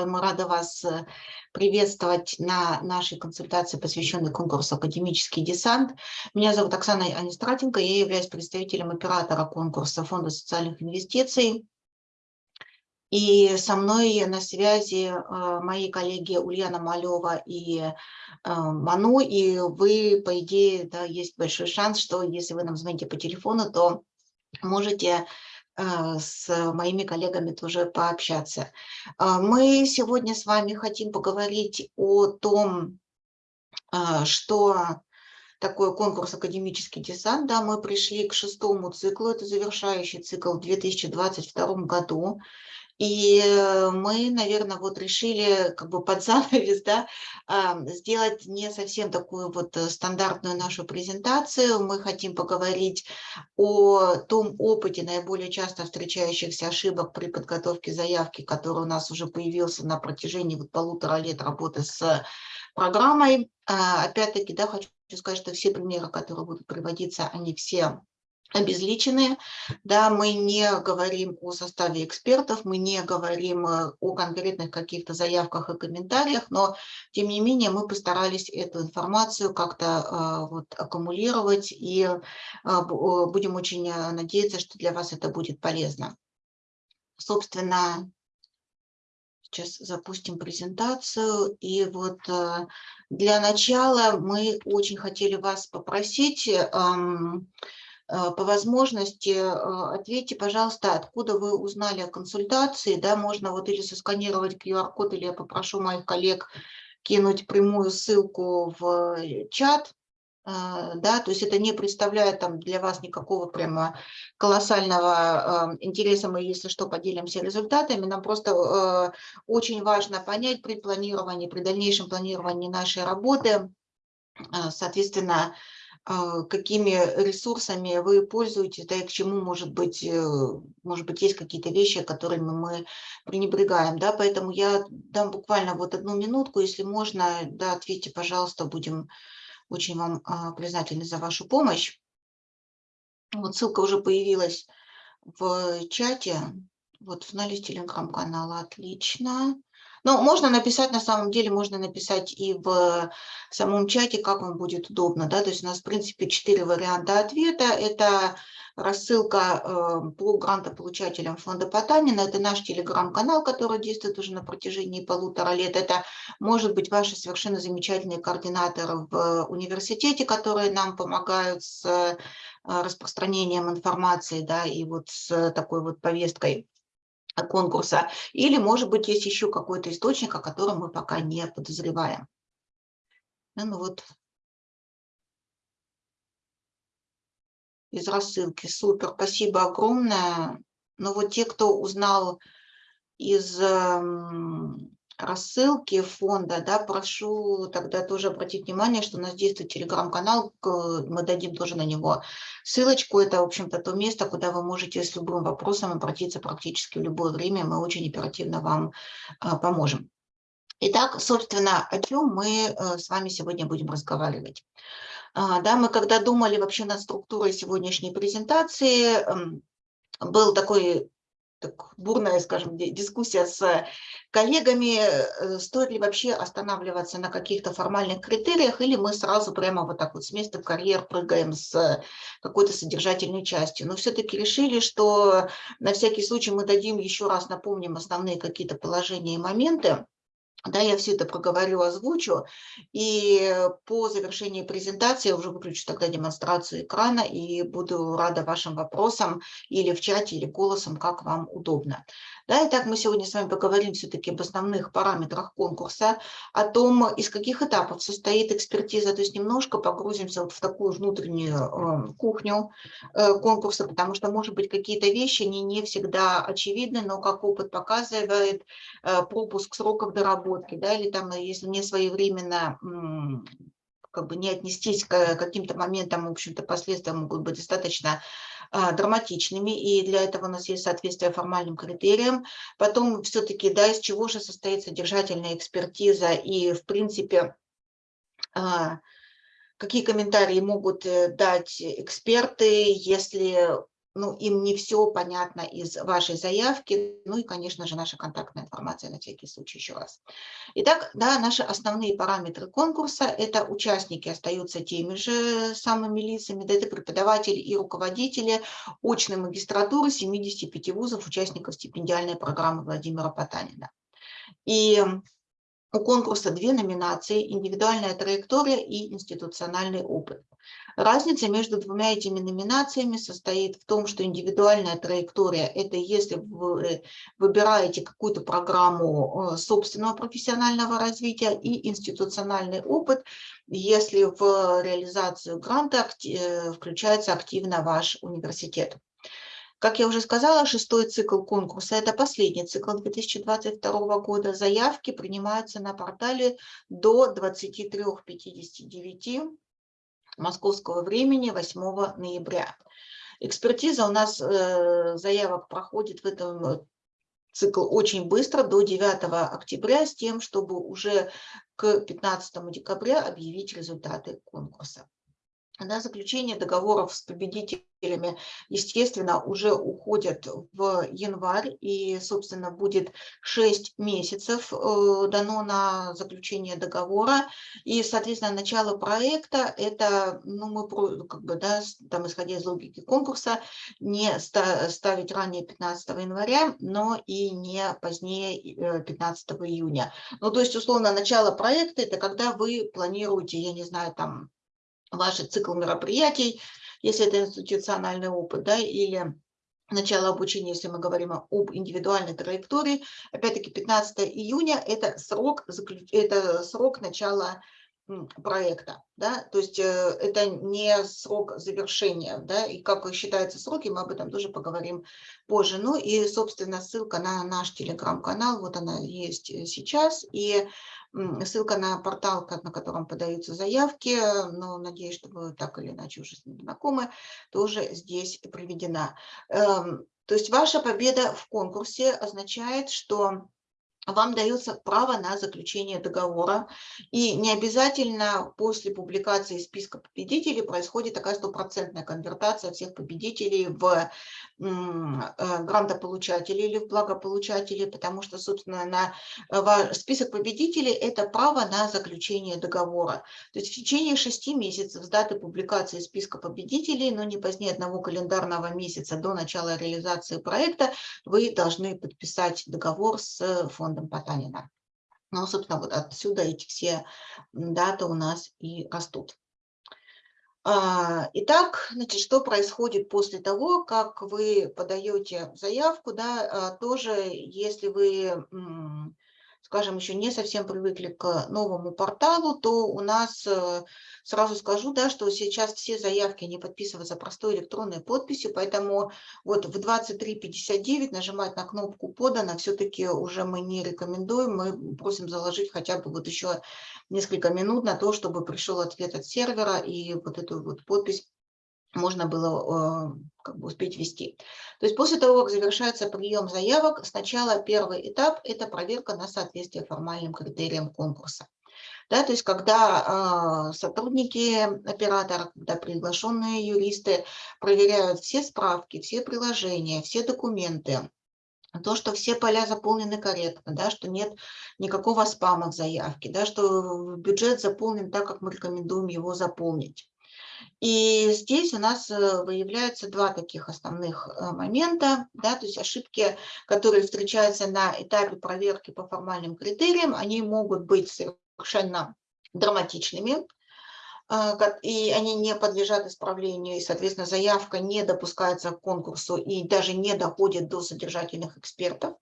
Мы рады вас э, приветствовать на нашей консультации, посвященной конкурсу «Академический десант». Меня зовут Оксана Анистратенко, я являюсь представителем оператора конкурса Фонда социальных инвестиций. И со мной на связи э, мои коллеги Ульяна Малева и э, Ману. И вы, по идее, да, есть большой шанс, что если вы нам звоните по телефону, то можете с моими коллегами тоже пообщаться. А, мы сегодня с вами хотим поговорить о том, а, что такое конкурс «Академический десант». Да, мы пришли к шестому циклу, это завершающий цикл в 2022 году. И э, мы, наверное, вот решили как бы под занавес да, сделать не совсем такую вот э, стандартную нашу презентацию. Мы хотим поговорить о том опыте наиболее часто встречающихся ошибок при подготовке заявки, который у нас уже появился на протяжении вот полутора лет работы с программой. А, опять-таки, да, хочу сказать, что все примеры, которые будут приводиться, они все обезличенные. Да, мы не говорим о составе экспертов, мы не говорим э, о конкретных каких-то заявках и комментариях, но тем не менее мы постарались эту информацию как-то э, вот, аккумулировать и э, будем очень надеяться, что для вас это будет полезно. Собственно, сейчас запустим презентацию. И вот для начала мы очень хотели вас попросить эм, по возможности э, ответьте, пожалуйста, откуда вы узнали о консультации, да, можно вот или сосканировать QR-код, или я попрошу моих коллег кинуть прямую ссылку в э, чат, да, то есть это не представляет там для вас никакого прямо колоссального интереса, мы, если что, поделимся результатами, нам просто очень важно понять при планировании, при дальнейшем планировании нашей работы, соответственно, какими ресурсами вы пользуетесь, да, и к чему, может быть, э, может быть, есть какие-то вещи, которыми мы пренебрегаем, да, поэтому я дам буквально вот одну минутку, если можно, да, ответьте, пожалуйста, будем очень вам а, признательны за вашу помощь. Вот ссылка уже появилась в чате, вот в наличии телеграм-канала, отлично. Ну, можно написать, на самом деле, можно написать и в самом чате, как вам будет удобно. Да? То есть у нас, в принципе, четыре варианта ответа. Это рассылка э, по грантополучателям фонда Потанина. Это наш телеграм-канал, который действует уже на протяжении полутора лет. Это, может быть, ваши совершенно замечательные координаторы в университете, которые нам помогают с э, распространением информации да, и вот с такой вот повесткой конкурса, или, может быть, есть еще какой-то источник, о котором мы пока не подозреваем. Ну вот из рассылки. Супер, спасибо огромное. Но вот те, кто узнал из эм, рассылки фонда, да, прошу тогда тоже обратить внимание, что у нас действует телеграм-канал, мы дадим тоже на него ссылочку. Это, в общем-то, то место, куда вы можете с любым вопросом обратиться практически в любое время. Мы очень оперативно вам а, поможем. Итак, собственно, о чем мы э, с вами сегодня будем разговаривать. А, да, мы когда думали вообще над структурой сегодняшней презентации, эм, был такой так, бурная, скажем, дискуссия с коллегами, э, стоит ли вообще останавливаться на каких-то формальных критериях, или мы сразу прямо вот так вот с места в карьер прыгаем с какой-то содержательной частью. Но все-таки решили, что на всякий случай мы дадим еще раз, напомним основные какие-то положения и моменты, да, я все это проговорю, озвучу, и по завершении презентации я уже выключу тогда демонстрацию экрана и буду рада вашим вопросам или в чате, или голосом, как вам удобно. Да, итак, мы сегодня с вами поговорим все-таки об основных параметрах конкурса, о том, из каких этапов состоит экспертиза, то есть немножко погрузимся вот в такую внутреннюю э, кухню э, конкурса, потому что, может быть, какие-то вещи не, не всегда очевидны, но, как опыт показывает, э, пропуск сроков доработки, да, или там, если не своевременно как бы не отнестись к каким-то моментам, в общем-то, последствия могут быть достаточно а, драматичными, и для этого у нас есть соответствие формальным критериям. Потом все-таки, да, из чего же состоит содержательная экспертиза, и, в принципе, а, какие комментарии могут э, дать эксперты, если ну, им не все понятно из вашей заявки, ну и, конечно же, наша контактная информация на всякий случай еще раз. Итак, да, наши основные параметры конкурса – это участники остаются теми же самыми лицами, да, это преподаватели и руководители очной магистратуры 75 вузов, участников стипендиальной программы Владимира Потанина. И у конкурса две номинации – индивидуальная траектория и институциональный опыт. Разница между двумя этими номинациями состоит в том, что индивидуальная траектория – это если вы выбираете какую-то программу э, собственного профессионального развития, и институциональный опыт, если в реализацию гранта э, включается активно ваш университет. Как я уже сказала, шестой цикл конкурса – это последний цикл 2022 года. Заявки принимаются на портале до 23.59 московского времени 8 ноября. Экспертиза у нас э, заявок проходит в этом э, цикл очень быстро, до 9 октября, с тем, чтобы уже к 15 декабря объявить результаты конкурса. На заключение договоров с победителями, естественно, уже уходят в январь, и, собственно, будет 6 месяцев э, дано на заключение договора, и, соответственно, начало проекта, это, ну, мы, как бы, да, там, исходя из логики конкурса, не ставить ранее 15 января, но и не позднее 15 э, июня. Ну, то есть, условно, начало проекта – это когда вы планируете, я не знаю, там, ваш цикл мероприятий, если это институциональный опыт, да, или начало обучения, если мы говорим об индивидуальной траектории. Опять-таки 15 июня – это срок, это срок начала проекта, да, то есть э, это не срок завершения, да, и как считаются сроки, мы об этом тоже поговорим позже. Ну и, собственно, ссылка на наш телеграм-канал, вот она есть э, сейчас, и ссылка на портал, на котором подаются заявки, но надеюсь, что вы так или иначе уже с ним знакомы, тоже здесь приведена. Эм, то есть ваша победа в конкурсе означает, что вам дается право на заключение договора. И не обязательно после публикации списка победителей происходит такая стопроцентная конвертация всех победителей в э, грантополучателей или в благополучателей, потому что, собственно, на э, список победителей – это право на заключение договора. То есть в течение шести месяцев с даты публикации списка победителей, но не позднее одного календарного месяца до начала реализации проекта, вы должны подписать договор с фондом фондом Потанина. Ну, собственно, вот отсюда эти все даты у нас и растут. А, итак, значит, что происходит после того, как вы подаете заявку, да, а, тоже, если вы, скажем, еще не совсем привыкли к новому порталу, то у нас э, Сразу скажу, да, что сейчас все заявки не подписываются простой электронной подписью, поэтому вот в 23.59 нажимать на кнопку «Подано» все-таки уже мы не рекомендуем, мы просим заложить хотя бы вот еще несколько минут на то, чтобы пришел ответ от сервера и вот эту вот подпись можно было э, как бы успеть ввести. То есть после того, как завершается прием заявок, сначала первый этап – это проверка на соответствие формальным критериям конкурса. Да, то есть когда э, сотрудники оператора, когда приглашенные юристы проверяют все справки, все приложения, все документы, то, что все поля заполнены корректно, да, что нет никакого спама в заявке, да, что бюджет заполнен так, как мы рекомендуем его заполнить. И здесь у нас э, выявляются два таких основных э, момента, да, то есть ошибки, которые встречаются на этапе проверки по формальным критериям, они могут быть совершенно драматичными, и они не подлежат исправлению, и, соответственно, заявка не допускается к конкурсу и даже не доходит до содержательных экспертов.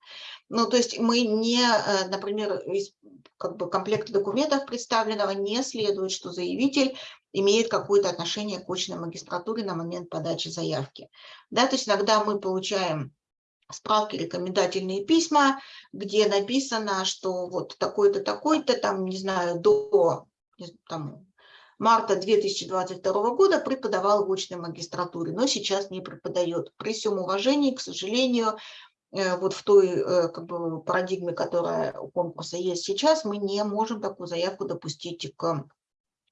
Ну, то есть мы не, э, например, из как бы, комплекта документов представленного не следует, что заявитель имеет какое-то отношение к очной магистратуре на момент подачи заявки. Да, то есть иногда мы получаем справки, рекомендательные письма, где написано, что вот такой-то, такой-то, там, не знаю, до там, марта 2022 года преподавал в очной магистратуре, но сейчас не преподает. При всем уважении, к сожалению, э, вот в той э, как бы, парадигме, которая у конкурса есть сейчас, мы не можем такую заявку допустить к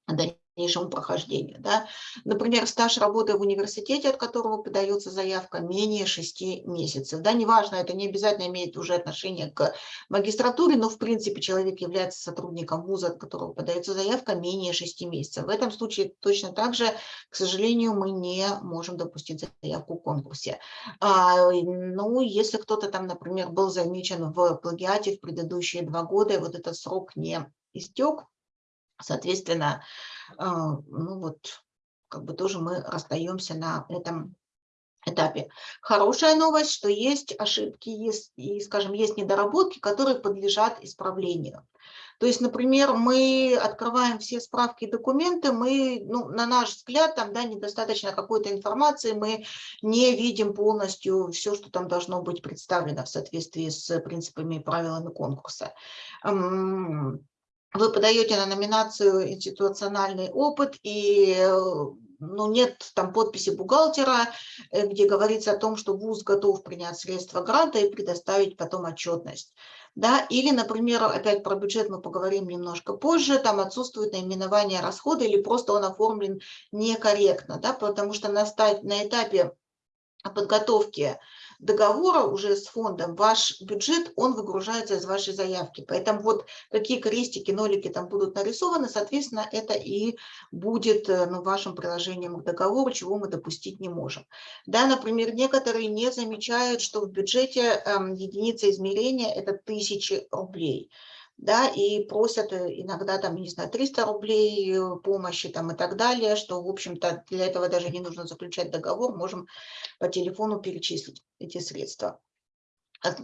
дальнейшему прохождению. Да? Например, стаж работы в университете, от которого подается заявка, менее 6 месяцев. Да, неважно, это не обязательно имеет уже отношение к магистратуре, но в принципе человек является сотрудником вуза, от которого подается заявка, менее 6 месяцев. В этом случае точно так же, к сожалению, мы не можем допустить заявку в конкурсе. А, ну, если кто-то там, например, был замечен в плагиате в предыдущие два года, и вот этот срок не истек, соответственно, а, ну вот, как бы тоже мы расстаемся на этом этапе. Хорошая новость, что есть ошибки, есть, и, скажем, есть недоработки, которые подлежат исправлению. То есть, например, мы открываем все справки и документы, мы, ну, на наш взгляд, там да, недостаточно какой-то информации, мы не видим полностью все, что там должно быть представлено в соответствии с принципами и правилами конкурса. Вы подаете на номинацию институциональный опыт и ну, нет там подписи бухгалтера, э, где говорится о том, что ВУЗ готов принять средства гранта и предоставить потом отчетность. Да? Или, например, опять про бюджет мы поговорим немножко позже, там отсутствует наименование расхода или просто он оформлен некорректно, да? потому что на, на этапе подготовки договора уже с фондом, ваш бюджет, он выгружается из вашей заявки. Поэтому вот какие крестики, нолики там будут нарисованы, соответственно, это и будет э, ну, вашим приложением к договору, чего мы допустить не можем. Да, например, некоторые не замечают, что в бюджете э, единица измерения – это тысячи рублей да, и просят э, иногда там, не знаю, 300 рублей э, помощи там и так далее, что, в общем-то, для этого даже не нужно заключать договор, можем по телефону перечислить эти средства.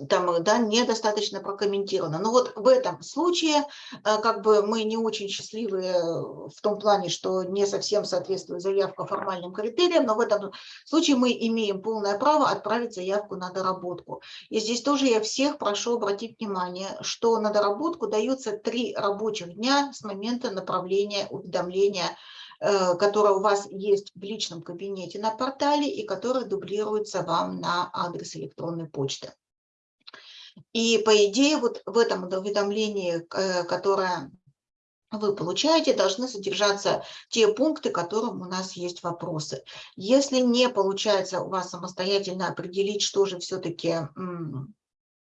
Там, да, недостаточно прокомментировано. Но вот в этом случае а, как бы мы не очень счастливы в том плане, что не совсем соответствует заявка формальным критериям, но в этом случае мы имеем полное право отправить заявку на доработку. И здесь тоже я всех прошу обратить внимание, что на доработку даются три рабочих дня с момента направления уведомления э, которое у вас есть в личном кабинете на портале и которое дублируется вам на адрес электронной почты. И по идее вот в этом уведомлении, э, которое вы получаете, должны содержаться те пункты, которым у нас есть вопросы. Если не получается у вас самостоятельно определить, что же все-таки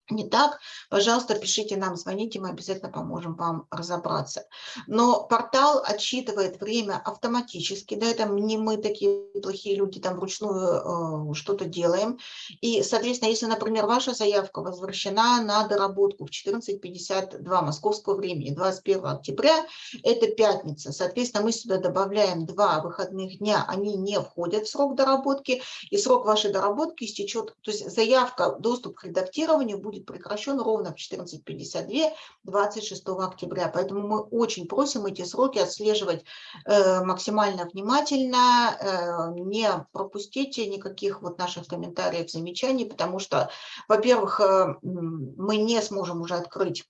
не так, пожалуйста, пишите нам, звоните, мы обязательно поможем вам разобраться. Но портал отсчитывает время автоматически, да, это не мы такие плохие люди, там вручную э, что-то делаем. И, соответственно, если, например, ваша заявка возвращена на доработку в 14.52 московского времени, 21 октября, это пятница, соответственно, мы сюда добавляем два выходных дня, они не входят в срок доработки, и срок вашей доработки истечет, то есть заявка, доступ к редактированию будет будет прекращен ровно в 14.52 26 октября. Поэтому мы очень просим эти сроки отслеживать э, максимально внимательно, э, не пропустите никаких вот наших комментариев, замечаний, потому что, во-первых, э, мы не сможем уже открыть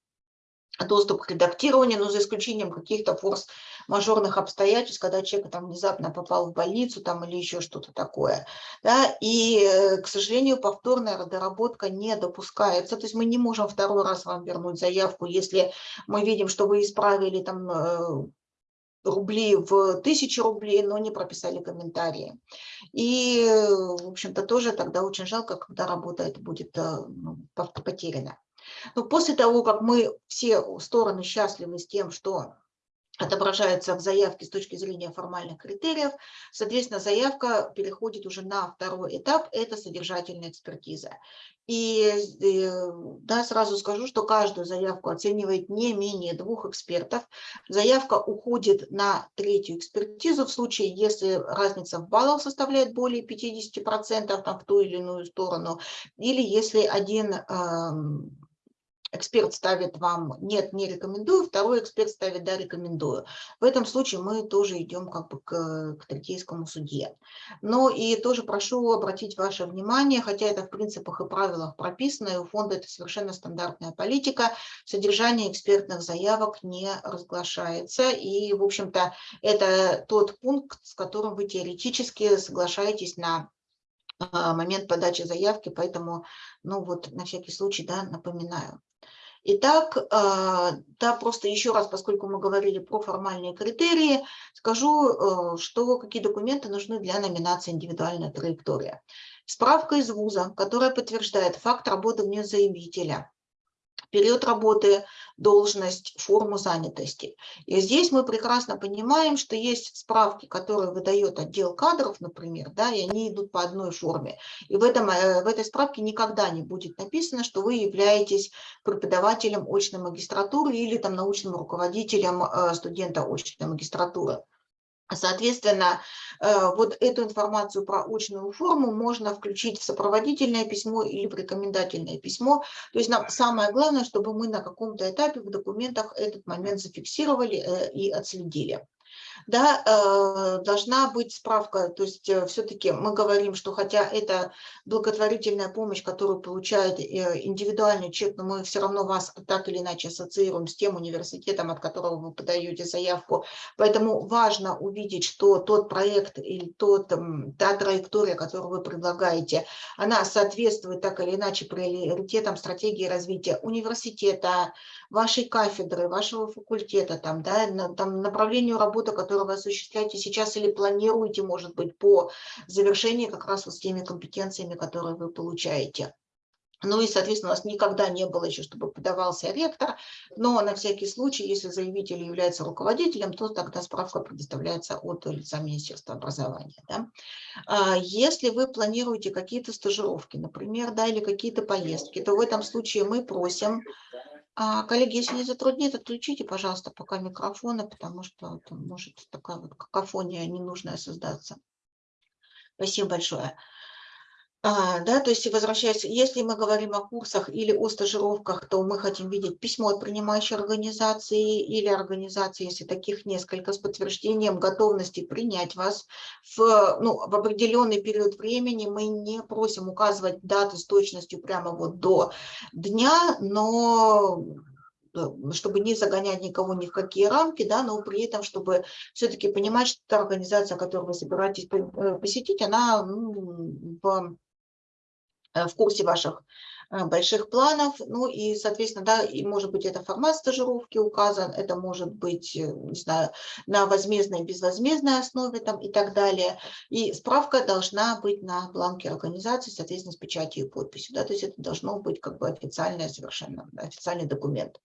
доступ к редактированию, но за исключением каких-то форс-мажорных обстоятельств, когда человек там внезапно попал в больницу там, или еще что-то такое. Да? И, э, к сожалению, повторная доработка не допускается. То есть мы не можем второй раз вам вернуть заявку, если мы видим, что вы исправили там э, рубли в тысячи рублей, но не прописали комментарии. И, в общем-то, тоже тогда очень жалко, когда работа это будет э, ну, потеряна. Но после того, как мы все стороны счастливы с тем, что отображается в заявке с точки зрения формальных критериев, соответственно, заявка переходит уже на второй этап, это содержательная экспертиза. И э, да, сразу скажу, что каждую заявку оценивает не менее двух экспертов. Заявка уходит на третью экспертизу в случае, если разница в баллах составляет более 50% там, в ту или иную сторону, или если один эксперт ставит вам «нет, не рекомендую», второй эксперт ставит «да, рекомендую». В этом случае мы тоже идем как бы к, к третейскому судье. Но и тоже прошу обратить ваше внимание, хотя это в принципах и правилах прописано, и у фонда это совершенно стандартная политика, содержание экспертных заявок не разглашается. И, в общем-то, это тот пункт, с которым вы теоретически соглашаетесь на а, момент подачи заявки, поэтому, ну вот, на всякий случай, да, напоминаю. Итак, да, просто еще раз, поскольку мы говорили про формальные критерии, скажу, что какие документы нужны для номинации «Индивидуальная траектория». Справка из вуза, которая подтверждает факт работы вне заявителя, период работы, должность, форму занятости. И здесь мы прекрасно понимаем, что есть справки, которые выдает отдел кадров, например, да, и они идут по одной форме. И в, этом, э, в этой справке никогда не будет написано, что вы являетесь преподавателем очной магистратуры или там, научным руководителем э, студента очной магистратуры. Соответственно, э, вот эту информацию про очную форму можно включить в сопроводительное письмо или в рекомендательное письмо. То есть нам самое главное, чтобы мы на каком-то этапе в документах этот момент зафиксировали э, и отследили да, э, должна быть справка, то есть э, все-таки мы говорим, что хотя это благотворительная помощь, которую получает э, индивидуальный человек, но мы все равно вас так или иначе ассоциируем с тем университетом, от которого вы подаете заявку, поэтому важно увидеть, что тот проект или тот, та траектория, которую вы предлагаете, она соответствует так или иначе приоритетам стратегии развития университета, вашей кафедры, вашего факультета, там, да, там, направлению работы, которую вы осуществляете сейчас или планируете, может быть, по завершении как раз вот с теми компетенциями, которые вы получаете. Ну и, соответственно, у нас никогда не было еще, чтобы подавался ректор, но на всякий случай, если заявитель является руководителем, то тогда справка предоставляется от лица Министерства образования. Да? А если вы планируете какие-то стажировки, например, да, или какие-то поездки, то в этом случае мы просим коллеги, если не затруднит, отключите, пожалуйста, пока микрофоны, потому что там может такая вот какофония ненужная создаться. Спасибо большое. А, да, то есть возвращаясь, если мы говорим о курсах или о стажировках, то мы хотим видеть письмо от принимающей организации или организации, если таких несколько, с подтверждением готовности принять вас в, ну, в определенный период времени. Мы не просим указывать даты с точностью прямо вот до дня, но э, чтобы не загонять никого ни в какие рамки, да, но при этом, чтобы все-таки понимать, что та организация, которую вы собираетесь э, посетить, она ну, в курсе ваших э, больших планов. Ну и, соответственно, да, и может быть это формат стажировки указан, это может быть, э, не знаю, на возмездной, безвозмездной основе там и так далее. И справка должна быть на бланке организации, соответственно, с печатью и подписью. Да, то есть это должно быть как бы официальный совершенно, официальный документ.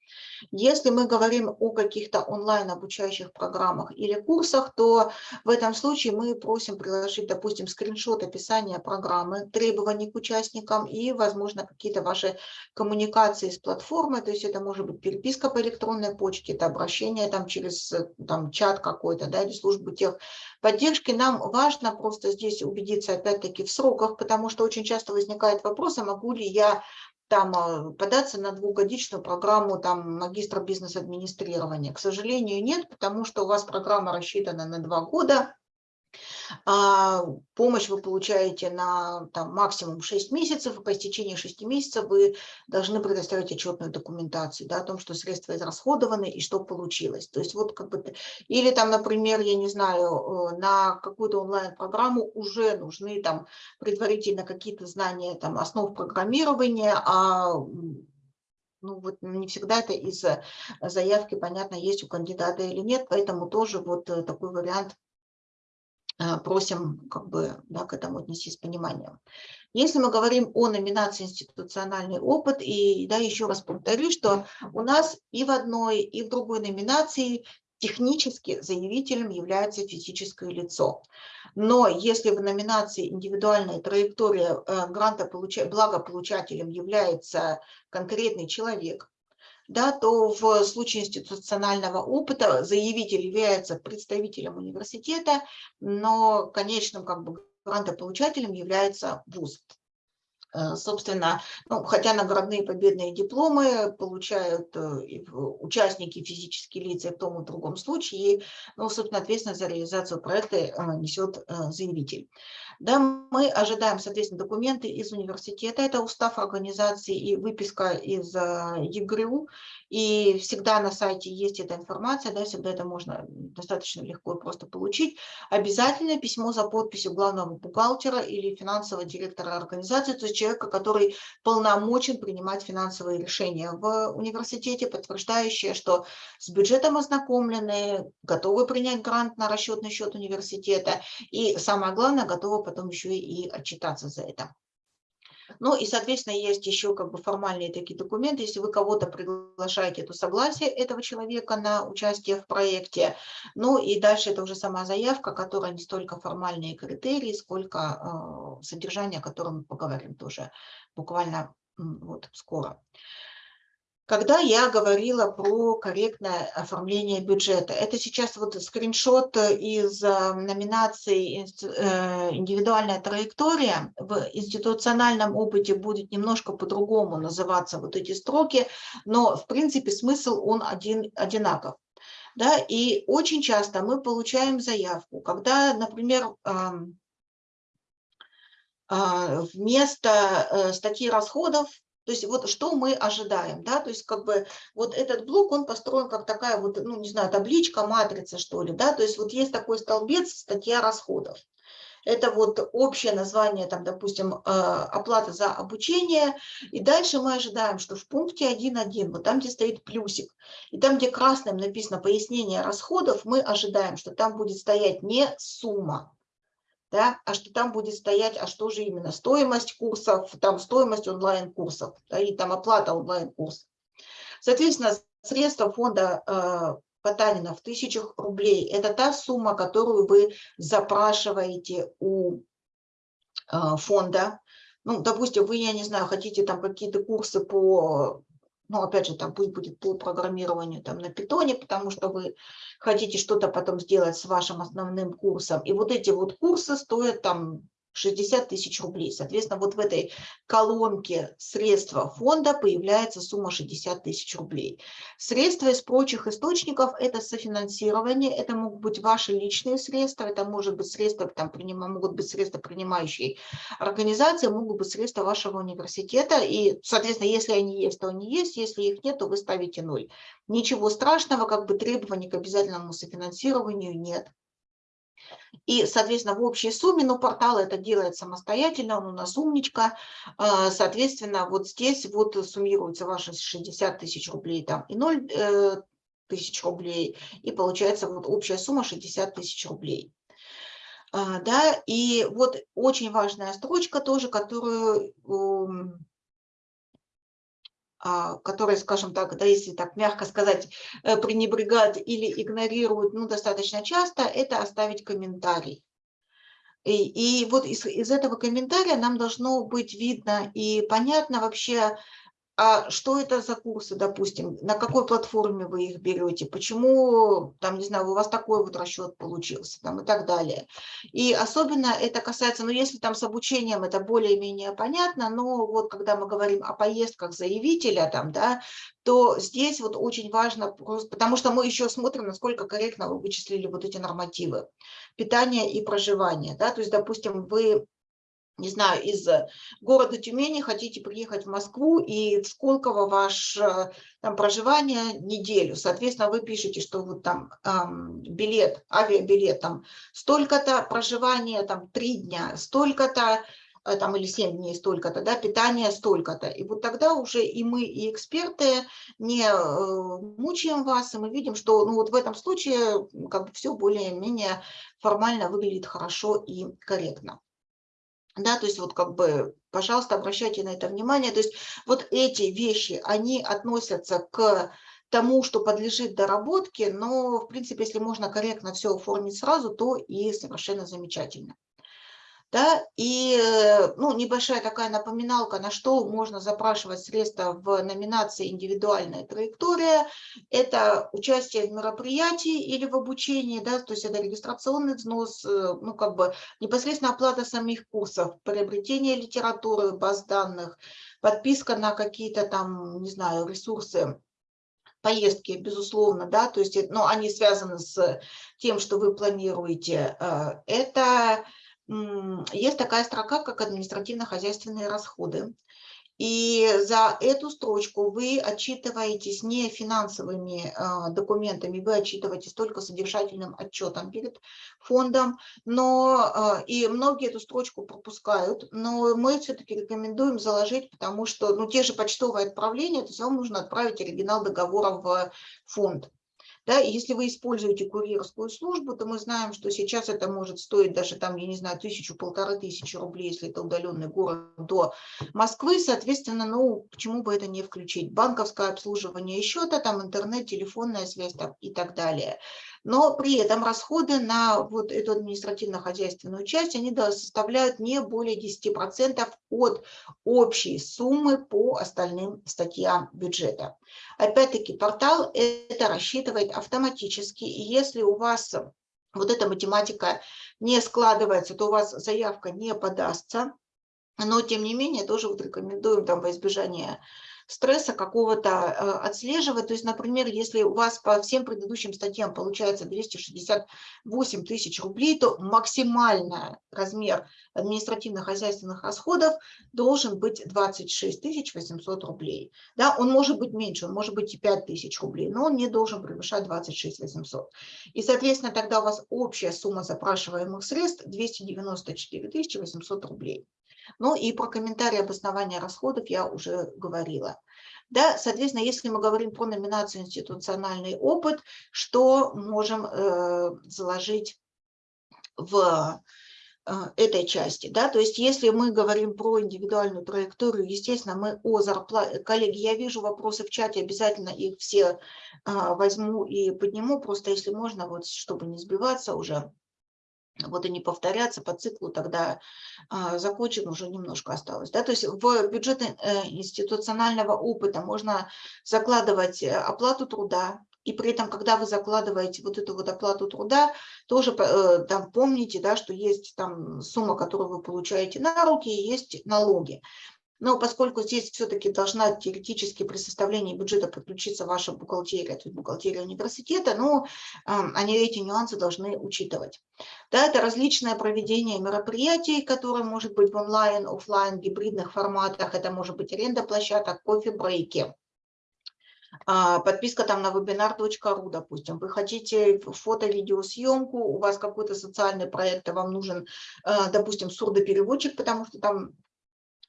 Если мы говорим о каких-то онлайн обучающих программах или курсах, то в этом случае мы просим приложить, допустим, скриншот описания программы, требований к участникам и, возможно, какие-то ваши коммуникации с платформой, то есть это может быть переписка по электронной почте, это обращение там через там, чат какой-то, да, или службу техподдержки. Нам важно просто здесь убедиться опять-таки в сроках, потому что очень часто возникает вопрос, а могу ли я там а, податься на двухгодичную программу там магистра бизнес-администрирования. К сожалению, нет, потому что у вас программа рассчитана на два года, помощь вы получаете на там, максимум 6 месяцев, и по истечении 6 месяцев вы должны предоставить отчетную документацию да, о том, что средства израсходованы и что получилось. То есть вот как бы, или там, например, я не знаю, э, на какую-то онлайн-программу уже нужны там предварительно какие-то знания там, основ программирования, а ну вот не всегда это из заявки понятно, есть у кандидата или нет, поэтому тоже вот э, такой вариант просим как бы, да, к этому отнестись с пониманием. Если мы говорим о номинации «Институциональный опыт», и да, еще раз повторю, что у нас и в одной, и в другой номинации технически заявителем является физическое лицо. Но если в номинации «Индивидуальная траектория э, гранта благополучателем является конкретный человек, да, то в случае институционального опыта заявитель является представителем университета, но конечным как бы грантополучателем является вуз. Э, собственно, ну, хотя наградные победные дипломы получают э, участники, физические лица в том и другом случае, ну, собственно, ответственность за реализацию проекта э, несет заявитель. Да, мы ожидаем, соответственно, документы из университета, это устав организации и выписка из ЕГРУ, и всегда на сайте есть эта информация, да, всегда это можно достаточно легко и просто получить. Обязательно письмо за подписью главного бухгалтера или финансового директора организации, то есть человека, который полномочен принимать финансовые решения в университете, подтверждающие, что с бюджетом ознакомлены, готовы принять грант на расчетный счет университета и, самое главное, готовы потом еще и отчитаться за это. Ну и, соответственно, есть еще как бы формальные такие документы. Если вы кого-то приглашаете, то согласие этого человека на участие в проекте. Ну и дальше это уже сама заявка, которая не столько формальные критерии, сколько э, содержание, о котором мы поговорим тоже буквально вот скоро. Когда я говорила про корректное оформление бюджета, это сейчас вот скриншот из э, номинации э, «Индивидуальная траектория». В институциональном опыте будет немножко по-другому называться вот эти строки, но в принципе смысл он один, одинаков. Да, и очень часто мы получаем заявку, когда, например, вместо э, статьи расходов то есть вот что мы ожидаем, да, то есть как бы вот этот блок, он построен как такая вот, ну не знаю, табличка, матрица что ли, да, то есть вот есть такой столбец, статья расходов. Это вот общее название, там, допустим, э, оплата за обучение. И дальше мы ожидаем, что в пункте 1.1, вот там, где стоит плюсик, и там, где красным написано пояснение расходов, мы ожидаем, что там будет стоять не сумма, да, а что там будет стоять, а что же именно, стоимость курсов, там стоимость онлайн-курсов, да, и там оплата онлайн-курсов. Соответственно, средства фонда э, Потанина в тысячах рублей – это та сумма, которую вы запрашиваете у э, фонда. Ну, допустим, вы, я не знаю, хотите там какие-то курсы по ну, опять же, там пусть будет по программированию там на питоне, потому что вы хотите что-то потом сделать с вашим основным курсом. И вот эти вот курсы стоят там 60 тысяч рублей. Соответственно, вот в этой колонке средства фонда появляется сумма 60 тысяч рублей. Средства из прочих источников – это софинансирование, это могут быть ваши личные средства, это может быть средства, там, принимаем, могут быть средства принимающей организации, могут быть средства вашего университета. И, соответственно, если они есть, то они есть, если их нет, то вы ставите ноль. Ничего страшного, как бы требований к обязательному софинансированию нет. И, соответственно, в общей сумме, но портал это делает самостоятельно, он у нас умничка, а, соответственно, вот здесь вот суммируются ваши 60 тысяч рублей там и 0 э, тысяч рублей, и получается вот общая сумма 60 тысяч рублей. А, да, и вот очень важная строчка тоже, которую которые, скажем так, да, если так мягко сказать, э, пренебрегают или игнорируют ну, достаточно часто, это оставить комментарий. И, и вот из, из этого комментария нам должно быть видно и понятно вообще, а что это за курсы, допустим, на какой платформе вы их берете, почему, там, не знаю, у вас такой вот расчет получился, там, и так далее. И особенно это касается, ну, если там с обучением это более-менее понятно, но вот когда мы говорим о поездках заявителя, там, да, то здесь вот очень важно, потому что мы еще смотрим, насколько корректно вы вычислили вот эти нормативы питания и проживания, да, то есть, допустим, вы не знаю, из э, города Тюмени хотите приехать в Москву, и в Сколково ваше там проживание неделю. Соответственно, вы пишете, что вот там эм, билет, авиабилет там столько-то, проживание там три дня, столько-то, э, там или семь дней столько-то, да, питание столько-то. И вот тогда уже и мы, и эксперты не э, мучаем вас, и мы видим, что ну, вот в этом случае как бы все более-менее формально выглядит хорошо и корректно. Да, то есть вот как бы, пожалуйста, обращайте на это внимание. То есть вот эти вещи, они относятся к тому, что подлежит доработке, но, в принципе, если можно корректно все оформить сразу, то и совершенно замечательно. Да? И э, ну, небольшая такая напоминалка, на что можно запрашивать средства в номинации «Индивидуальная траектория». Это участие в мероприятии или в обучении, да? то есть это регистрационный взнос, э, ну, как бы непосредственно оплата самих курсов, приобретение литературы, баз данных, подписка на какие-то там, не знаю, ресурсы, поездки, безусловно, да, то есть, но они связаны с тем, что вы планируете. Это есть такая строка, как административно-хозяйственные расходы. И за эту строчку вы отчитываетесь не финансовыми э, документами, вы отчитываетесь только содержательным отчетом перед фондом, но э, и многие эту строчку пропускают, но мы все-таки рекомендуем заложить, потому что ну, те же почтовые отправления, то есть вам нужно отправить оригинал договора в фонд. Да, если вы используете курьерскую службу, то мы знаем, что сейчас это может стоить даже там, я не знаю, тысячу, полторы тысячи рублей, если это удаленный город до Москвы. Соответственно, ну, почему бы это не включить? Банковское обслуживание счета, там интернет, телефонная связь там, и так далее но при этом расходы на вот эту административно-хозяйственную часть, они составляют не более 10% от общей суммы по остальным статьям бюджета. Опять-таки, портал это рассчитывает автоматически, и если у вас вот эта математика не складывается, то у вас заявка не подастся, но тем не менее тоже вот рекомендуем там во избежание стресса какого-то э, отслеживать. То есть, например, если у вас по всем предыдущим статьям получается 268 тысяч рублей, то максимальный размер административно-хозяйственных расходов должен быть 26 800 рублей. Да, он может быть меньше, он может быть и 5 тысяч рублей, но он не должен превышать 26 800. И, соответственно, тогда у вас общая сумма запрашиваемых средств 294 800 рублей. Ну и про комментарии обоснования расходов я уже говорила. Да, соответственно, если мы говорим про номинацию институциональный опыт, что можем э, заложить в э, этой части. Да? То есть если мы говорим про индивидуальную траекторию, естественно, мы о зарплате... Коллеги, я вижу вопросы в чате, обязательно их все э, возьму и подниму, просто если можно, вот чтобы не сбиваться уже вот и не повторяться по циклу, тогда э, закончим, уже немножко осталось. Да? То есть в бюджет э, институционального опыта можно закладывать э, оплату труда, и при этом, когда вы закладываете вот эту вот оплату труда, тоже э, там помните, да, что есть там сумма, которую вы получаете на руки, и есть налоги. Но поскольку здесь все-таки должна теоретически при составлении бюджета подключиться ваша бухгалтерия, то есть бухгалтерия университета, ну, они эти нюансы должны учитывать. Да, это различное проведение мероприятий, которые может быть в онлайн, офлайн, гибридных форматах, это может быть аренда площадок, кофе-брейки а, подписка там на webinar.ru, допустим, вы хотите фото-видеосъемку, у вас какой-то социальный проект, а вам нужен, а, допустим, сурдопереводчик, потому что там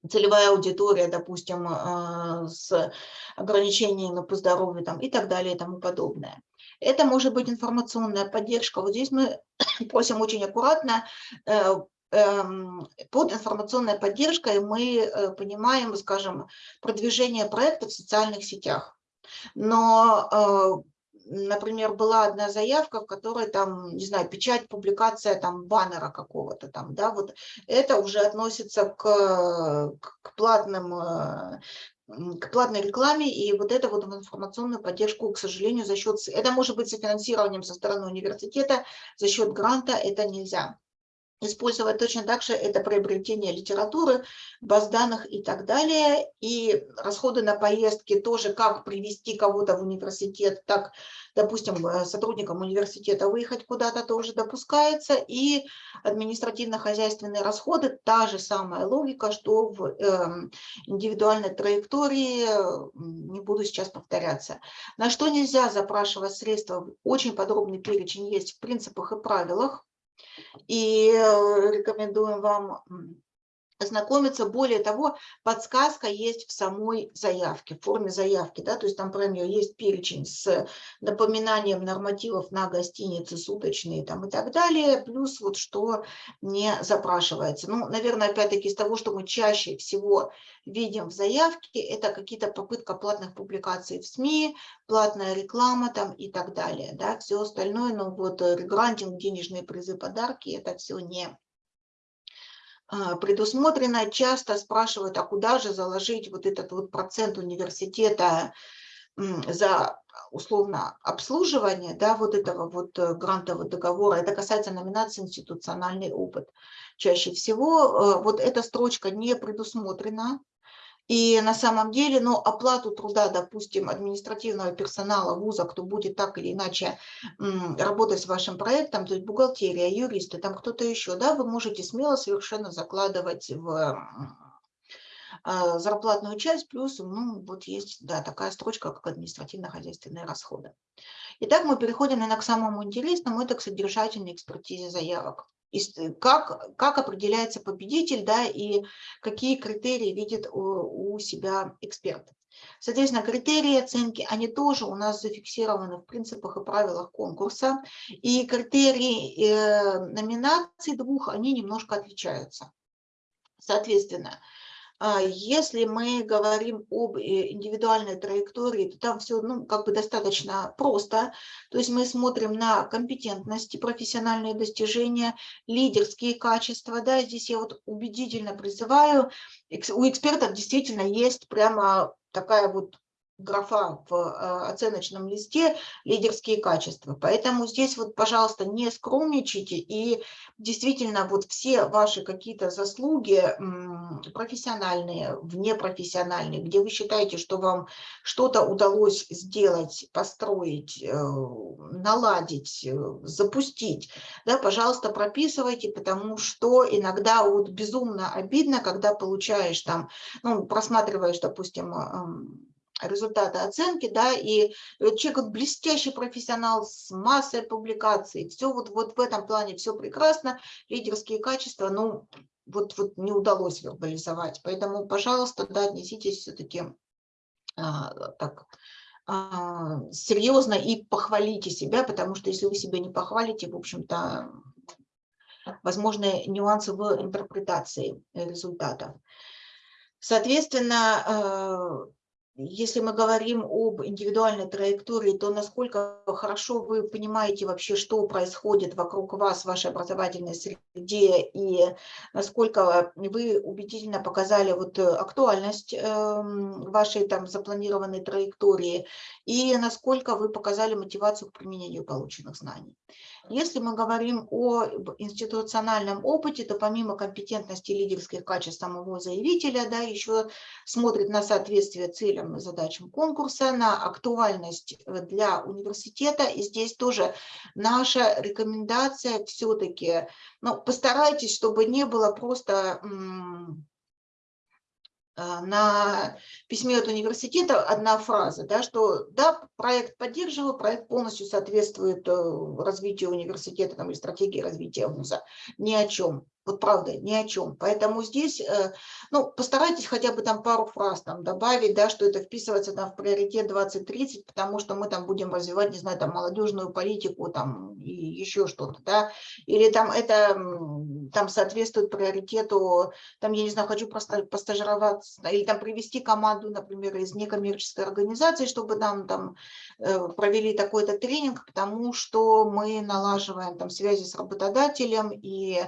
целевая аудитория, допустим, а, с ограничениями по здоровью там, и так далее и тому подобное. Это может быть информационная поддержка. Вот здесь мы просим очень аккуратно э, эм, под информационной поддержкой мы э, понимаем, скажем, продвижение проекта в социальных сетях. Но э, например, была одна заявка, в которой там, не знаю, печать, публикация там баннера какого-то там, да, вот это уже относится к, к платным э, к платной рекламе, и вот это вот в информационную поддержку, к сожалению, за счет... Это может быть софинансированием со стороны университета, за счет гранта это нельзя использовать точно так же это приобретение литературы, баз данных и так далее. И расходы на поездки тоже, как привести кого-то в университет, так, допустим, э, сотрудникам университета выехать куда-то тоже допускается. И административно-хозяйственные расходы, та же самая логика, что в э, индивидуальной траектории, не буду сейчас повторяться. На что нельзя запрашивать средства, очень подробный перечень есть в принципах и правилах и э, рекомендуем вам ознакомиться. Более того, подсказка есть в самой заявке, в форме заявки. Да? То есть там, например, есть перечень с напоминанием нормативов на гостиницы суточные там, и так далее, плюс вот что не запрашивается. Ну, наверное, опять-таки из того, что мы чаще всего видим в заявке, это какие-то попытка платных публикаций в СМИ, платная реклама там и так далее. Да? Все остальное, ну вот регрантинг, денежные призы, подарки, это все не предусмотрено. Часто спрашивают, а куда же заложить вот этот вот процент университета за условно обслуживание да, вот этого вот э, грантового договора. Это касается номинации институциональный опыт. Чаще всего э, вот эта строчка не предусмотрена и на самом деле, ну, оплату труда, допустим, административного персонала вуза, кто будет так или иначе работать с вашим проектом, то есть бухгалтерия, юристы, там кто-то еще, да, вы можете смело совершенно закладывать в а, зарплатную часть, плюс ну, вот есть да, такая строчка, как административно-хозяйственные расходы. Итак, мы переходим, наверное, к самому интересному, это к содержательной экспертизе заявок. Э, как, как определяется победитель, да, и какие критерии видит у, у себя эксперт. Соответственно, критерии оценки, они тоже у нас зафиксированы в принципах и правилах конкурса, и критерии э, номинаций двух, они немножко отличаются. Соответственно, если мы говорим об э, индивидуальной траектории, то там все ну, как бы достаточно просто. То есть мы смотрим на компетентности, профессиональные достижения, лидерские качества. Да, здесь я вот убедительно призываю, у экспертов действительно есть прямо такая вот графа в э, оценочном листе лидерские качества. Поэтому здесь вот, пожалуйста, не скромничайте и действительно вот все ваши какие-то заслуги профессиональные, внепрофессиональные, где вы считаете, что вам что-то удалось сделать, построить, э, наладить, э, запустить, да, пожалуйста, прописывайте, потому что иногда вот безумно обидно, когда получаешь там, ну, просматриваешь, допустим, результаты оценки, да, и человек вот блестящий профессионал с массой публикаций, все вот, вот в этом плане все прекрасно, лидерские качества, ну, вот, вот не удалось вербализовать, поэтому, пожалуйста, да, отнеситесь все-таки а, так а, серьезно и похвалите себя, потому что если вы себя не похвалите, в общем-то, возможны нюансы в интерпретации результатов. Соответственно, э, если мы говорим об индивидуальной траектории, то насколько хорошо вы понимаете вообще, что происходит вокруг вас в вашей образовательной среде, и насколько вы убедительно показали вот э, актуальность эм, вашей там запланированной траектории, и насколько вы показали мотивацию к применению полученных знаний. Если мы говорим о институциональном опыте, то помимо компетентности лидерских качеств самого заявителя, да, еще смотрит на соответствие целям и задачам конкурса, на актуальность э, для университета. И здесь тоже наша рекомендация все-таки, ну, постарайтесь, чтобы не было просто на письме от университета одна фраза, да, что да, проект поддерживаю, проект полностью соответствует э, развитию университета там, или стратегии развития вуза. Ни о чем. Вот правда, ни о чем. Поэтому здесь, э, ну, постарайтесь хотя бы там пару фраз там добавить, да, что это вписывается там в приоритет 2030, потому что мы там будем развивать, не знаю, там молодежную политику там и еще что-то, да, или там это там соответствует приоритету, там, я не знаю, хочу просто постажироваться, или там привести команду, например, из некоммерческой организации, чтобы нам там э, провели такой-то тренинг, потому что мы налаживаем там связи с работодателем и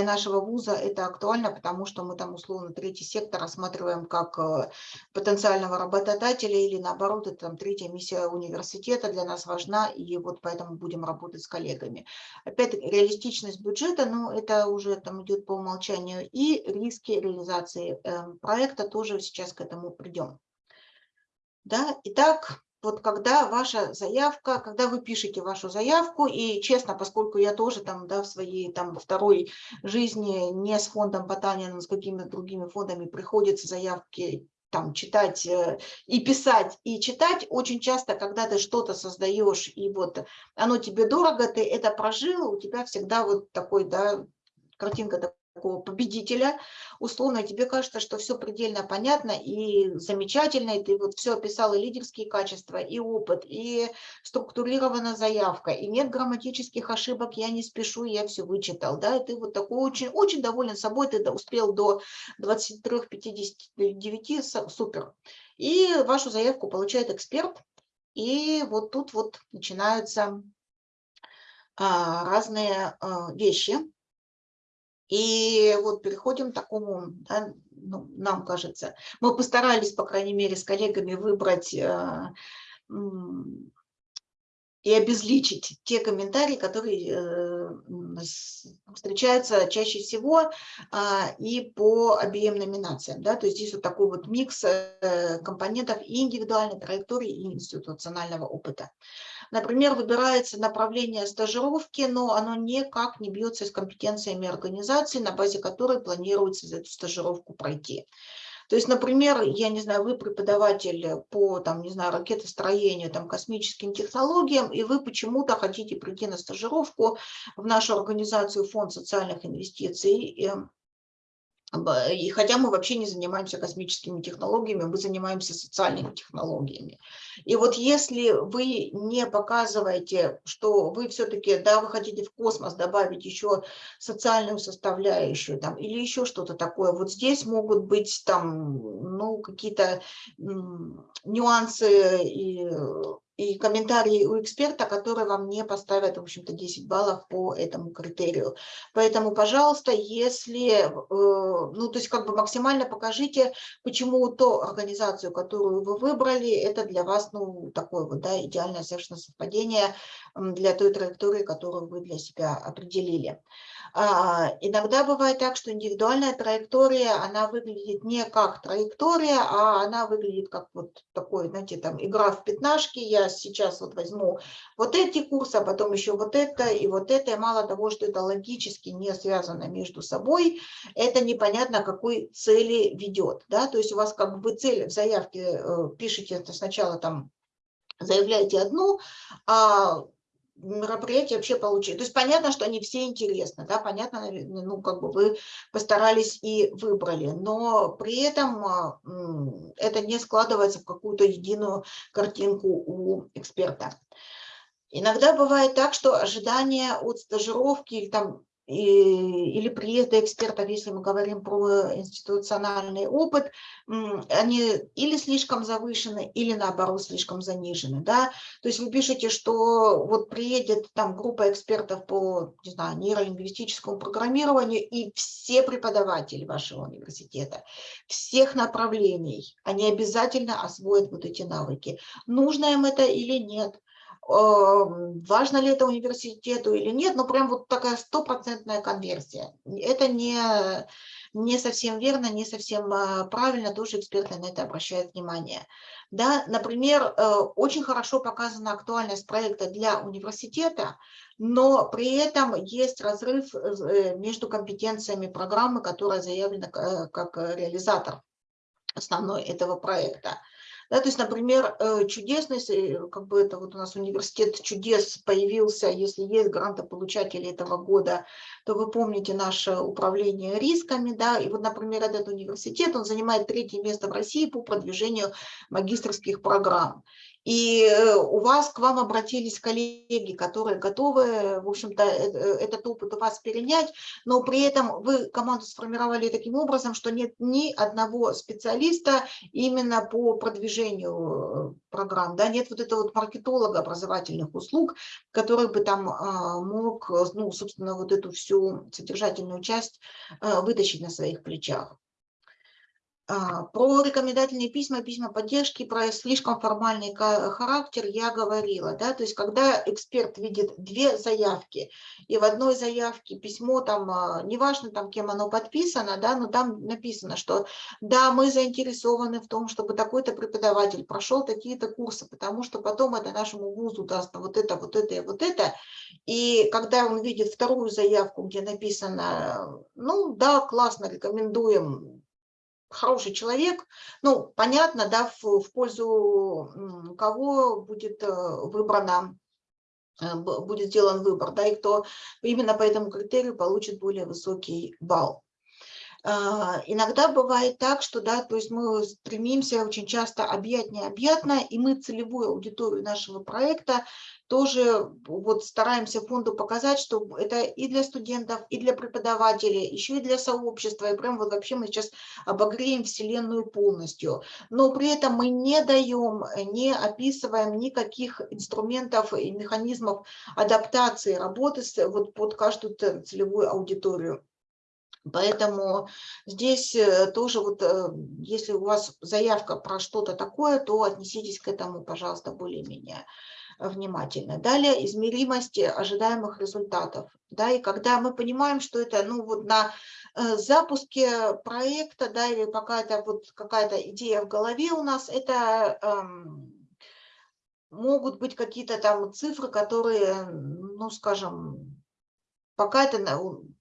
для нашего вуза это актуально, потому что мы там условно третий сектор рассматриваем как э, потенциального работодателя или наоборот, это там третья миссия университета для нас важна, и вот поэтому будем работать с коллегами. Опять реалистичность бюджета, ну это уже там идет по умолчанию, и риски реализации эм, проекта тоже сейчас к этому придем. Да? Итак, вот когда ваша заявка, когда вы пишете вашу заявку, и честно, поскольку я тоже там, да, в своей там второй жизни не с фондом Потанина, но с какими-то другими фондами приходится заявки там читать э, и писать, и читать, очень часто, когда ты что-то создаешь, и вот оно тебе дорого, ты это прожил, у тебя всегда вот такой, да, картинка такого победителя, условно тебе кажется, что все предельно понятно и замечательно, и ты вот все описал, и лидерские качества, и опыт, и структурирована заявка, и нет грамматических ошибок, я не спешу, я все вычитал, да, и ты вот такой очень, очень доволен собой, ты успел до 23-59, супер. И вашу заявку получает эксперт, и вот тут вот начинаются а, разные а, вещи, и вот переходим к такому, да, ну, нам кажется, мы постарались, по крайней мере, с коллегами выбрать э, и обезличить те комментарии, которые э, встречаются чаще всего э, и по обеим номинациям. Да? То есть здесь вот такой вот микс э, компонентов и индивидуальной траектории, и институционального опыта. Например, выбирается направление стажировки, но оно никак не бьется с компетенциями организации, на базе которой планируется эту стажировку пройти. То есть, например, я не знаю, вы преподаватель по, там, не знаю, ракетостроению, там, космическим технологиям, и вы почему-то хотите прийти на стажировку в нашу организацию Фонд социальных инвестиций, и хотя мы вообще не занимаемся космическими технологиями, мы занимаемся социальными технологиями. И вот если вы не показываете, что вы все-таки, да, вы хотите в космос добавить еще социальную составляющую там, или еще что-то такое, вот здесь могут быть там, ну, какие-то нюансы и и комментарии у эксперта, которые вам не поставят, в общем-то, 10 баллов по этому критерию. Поэтому, пожалуйста, если, э, ну, то есть как бы максимально покажите, почему ту организацию, которую вы выбрали, это для вас, ну, такое вот, да, идеальное совершенно совпадение для той траектории, которую вы для себя определили. А, иногда бывает так, что индивидуальная траектория, она выглядит не как траектория, а она выглядит как вот такой, знаете, там игра в пятнашки. Я сейчас вот возьму вот эти курсы, а потом еще вот это и вот это. И мало того, что это логически не связано между собой, это непонятно, какой цели ведет. Да? То есть у вас как бы цель в заявке э, пишете сначала там заявляете одну, а мероприятие вообще получили. То есть понятно, что они все интересны, да, понятно, ну, как бы вы постарались и выбрали, но при этом а, это не складывается в какую-то единую картинку у эксперта. Иногда бывает так, что ожидания от стажировки там, или приезда экспертов, если мы говорим про институциональный опыт, они или слишком завышены, или наоборот слишком занижены. Да? То есть вы пишете, что вот приедет там группа экспертов по не знаю, нейролингвистическому программированию, и все преподаватели вашего университета, всех направлений, они обязательно освоят вот эти навыки. Нужно им это или нет? Важно ли это университету или нет, но прям вот такая стопроцентная конверсия. Это не, не совсем верно, не совсем а, правильно, тоже эксперты на это обращают внимание. Да, например, э, очень хорошо показана актуальность проекта для университета, но при этом есть разрыв э, между компетенциями программы, которая заявлена э, как реализатор основной этого проекта. Да, то есть, например, э, чудесность, э, как бы это вот у нас университет чудес появился, если есть грантополучатели этого года, то вы помните наше управление рисками, да, и вот, например, этот университет, он занимает третье место в России по продвижению магистрских программ. И э, у вас, к вам обратились коллеги, которые готовы, в общем-то, э, э, этот опыт у вас перенять, но при этом вы команду сформировали таким образом, что нет ни одного специалиста именно по продвижению программ, да, нет вот этого вот маркетолога образовательных услуг, который бы там а, мог, ну, собственно, вот эту всю содержательную часть вытащить на своих плечах. А, про рекомендательные письма, письма поддержки, про слишком формальный характер я говорила. Да? То есть когда эксперт видит две заявки, и в одной заявке письмо, там, а, неважно, там, кем оно подписано, да, но там написано, что да, мы заинтересованы в том, чтобы такой-то преподаватель прошел такие-то курсы, потому что потом это нашему вузу даст вот это, вот это и вот это. И когда он видит вторую заявку, где написано, ну да, классно, рекомендуем, хороший человек, ну, понятно, да, в, в пользу кого будет э, выбрано э, будет сделан выбор, да, и кто именно по этому критерию получит более высокий балл. А, иногда бывает так, что да, то есть мы стремимся очень часто объять необъятно, и мы целевую аудиторию нашего проекта тоже вот стараемся фонду показать, что это и для студентов, и для преподавателей, еще и для сообщества, и прям вот вообще мы сейчас обогреем Вселенную полностью. Но при этом мы не даем, не описываем никаких инструментов и механизмов адаптации работы вот под каждую целевую аудиторию. Поэтому здесь э, тоже вот, э, если у вас заявка про что-то такое, то отнеситесь к этому, пожалуйста, более-менее внимательно. Далее измеримость ожидаемых результатов. Да, и когда мы понимаем, что это ну, вот на э, запуске проекта да, или какая-то вот какая-то идея в голове у нас, это эм, могут быть какие-то там цифры, которые, ну, скажем, пока это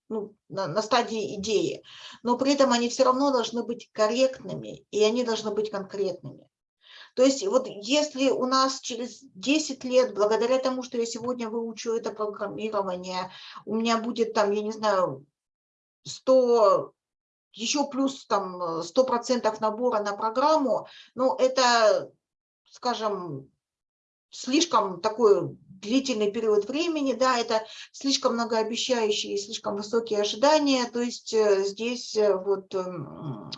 ну, на, на стадии идеи, но при этом они все равно должны быть корректными, и они должны быть конкретными. То есть вот если у нас через 10 лет, благодаря тому, что я сегодня выучу это программирование, у меня будет там, я не знаю, 100, еще плюс там 100% набора на программу, ну это, скажем, слишком такой длительный период времени, да, это слишком многообещающие и слишком высокие ожидания, то есть э, здесь э, вот эм,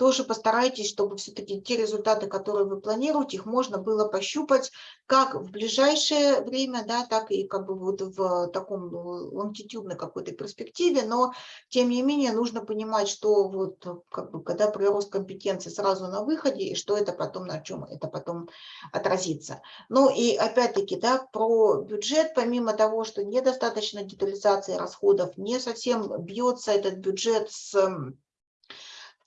тоже постарайтесь, чтобы все-таки те результаты, которые вы планируете, их можно было пощупать как в ближайшее время, да, так и как бы вот в таком лонгитюдной какой-то перспективе, но тем не менее нужно понимать, что вот как бы когда прирост компетенции сразу на выходе, и что это потом, на чем это потом отразится. Ну и опять-таки, да, про бюджет, помимо того, что недостаточно детализации расходов, не совсем бьется этот бюджет с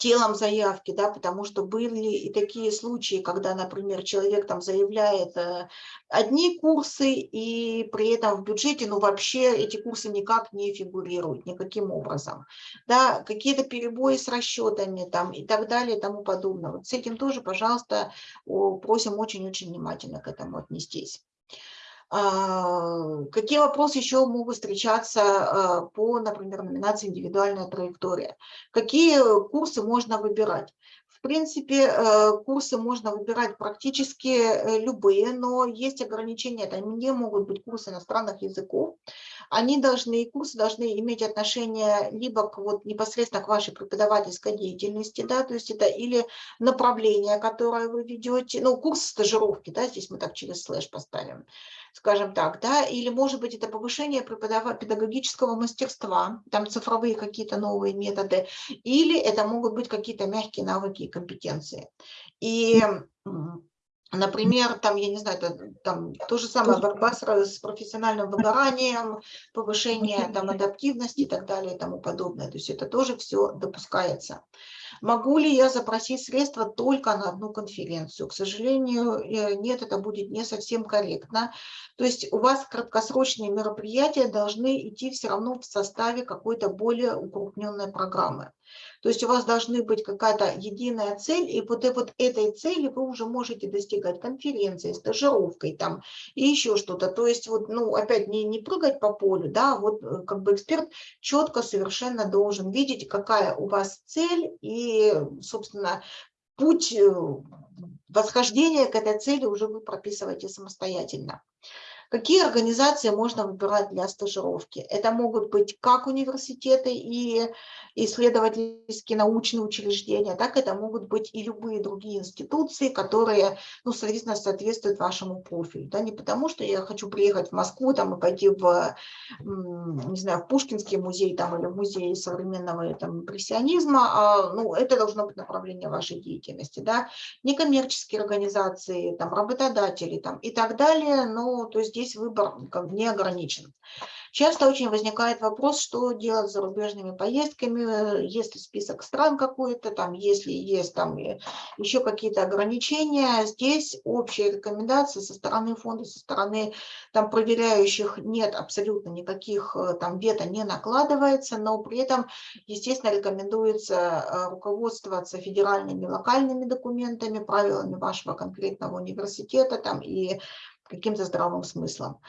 телом заявки, да, потому что были и такие случаи, когда, например, человек там заявляет э, одни курсы, и при этом в бюджете, ну, вообще эти курсы никак не фигурируют, никаким образом, да, какие-то перебои с расчетами там и так далее и тому подобное. Вот с этим тоже, пожалуйста, просим очень-очень внимательно к этому отнестись. А, какие вопросы еще могут встречаться а, по, например, номинации «Индивидуальная траектория»? Какие курсы можно выбирать? В принципе, э, курсы можно выбирать практически э, любые, но есть ограничения. Это не могут быть курсы иностранных языков. Они должны, курсы должны иметь отношение либо к, вот, непосредственно к вашей преподавательской деятельности, да, то есть это или направление, которое вы ведете, ну, курс стажировки, да, здесь мы так через слэш поставим, скажем так, да, или, может быть, это повышение педагогического мастерства, там цифровые какие-то новые методы, или это могут быть какие-то мягкие навыки и компетенции. И Например, там, я не знаю, это, там то же самое борьба с, с профессиональным выгоранием, повышение там, адаптивности и так далее и тому подобное. То есть это тоже все допускается. Могу ли я запросить средства только на одну конференцию? К сожалению, э, нет, это будет не совсем корректно. То есть у вас краткосрочные мероприятия должны идти все равно в составе какой-то более укрупненной программы. То есть у вас должны быть какая-то единая цель, и вот, вот этой цели вы уже можете достигать конференцией, стажировкой там и еще что-то. То есть вот, ну, опять не, не прыгать по полю, да, вот э, как бы эксперт четко совершенно должен видеть, какая у вас цель и, собственно, путь э, восхождения к этой цели уже вы прописываете самостоятельно. Какие организации можно выбирать для стажировки? Это могут быть как университеты и исследовательские научные учреждения, так это могут быть и любые другие институции, которые, ну, соответственно, соответствуют вашему профилю. Да? Не потому, что я хочу приехать в Москву там, и пойти в, не знаю, в Пушкинский музей там, или в музей современного там, импрессионизма, а, ну, это должно быть направление вашей деятельности. Да? Некоммерческие организации, там, работодатели там, и так далее, но то есть здесь выбор не ограничен. Часто очень возникает вопрос, что делать с зарубежными поездками, есть ли список стран какой-то, там, если есть там еще какие-то ограничения. Здесь общие рекомендации со стороны фонда, со стороны там проверяющих нет абсолютно никаких э, там вето не накладывается, но при этом, естественно, рекомендуется э, руководствоваться федеральными локальными документами, правилами вашего конкретного университета там и каким-то здравым смыслом.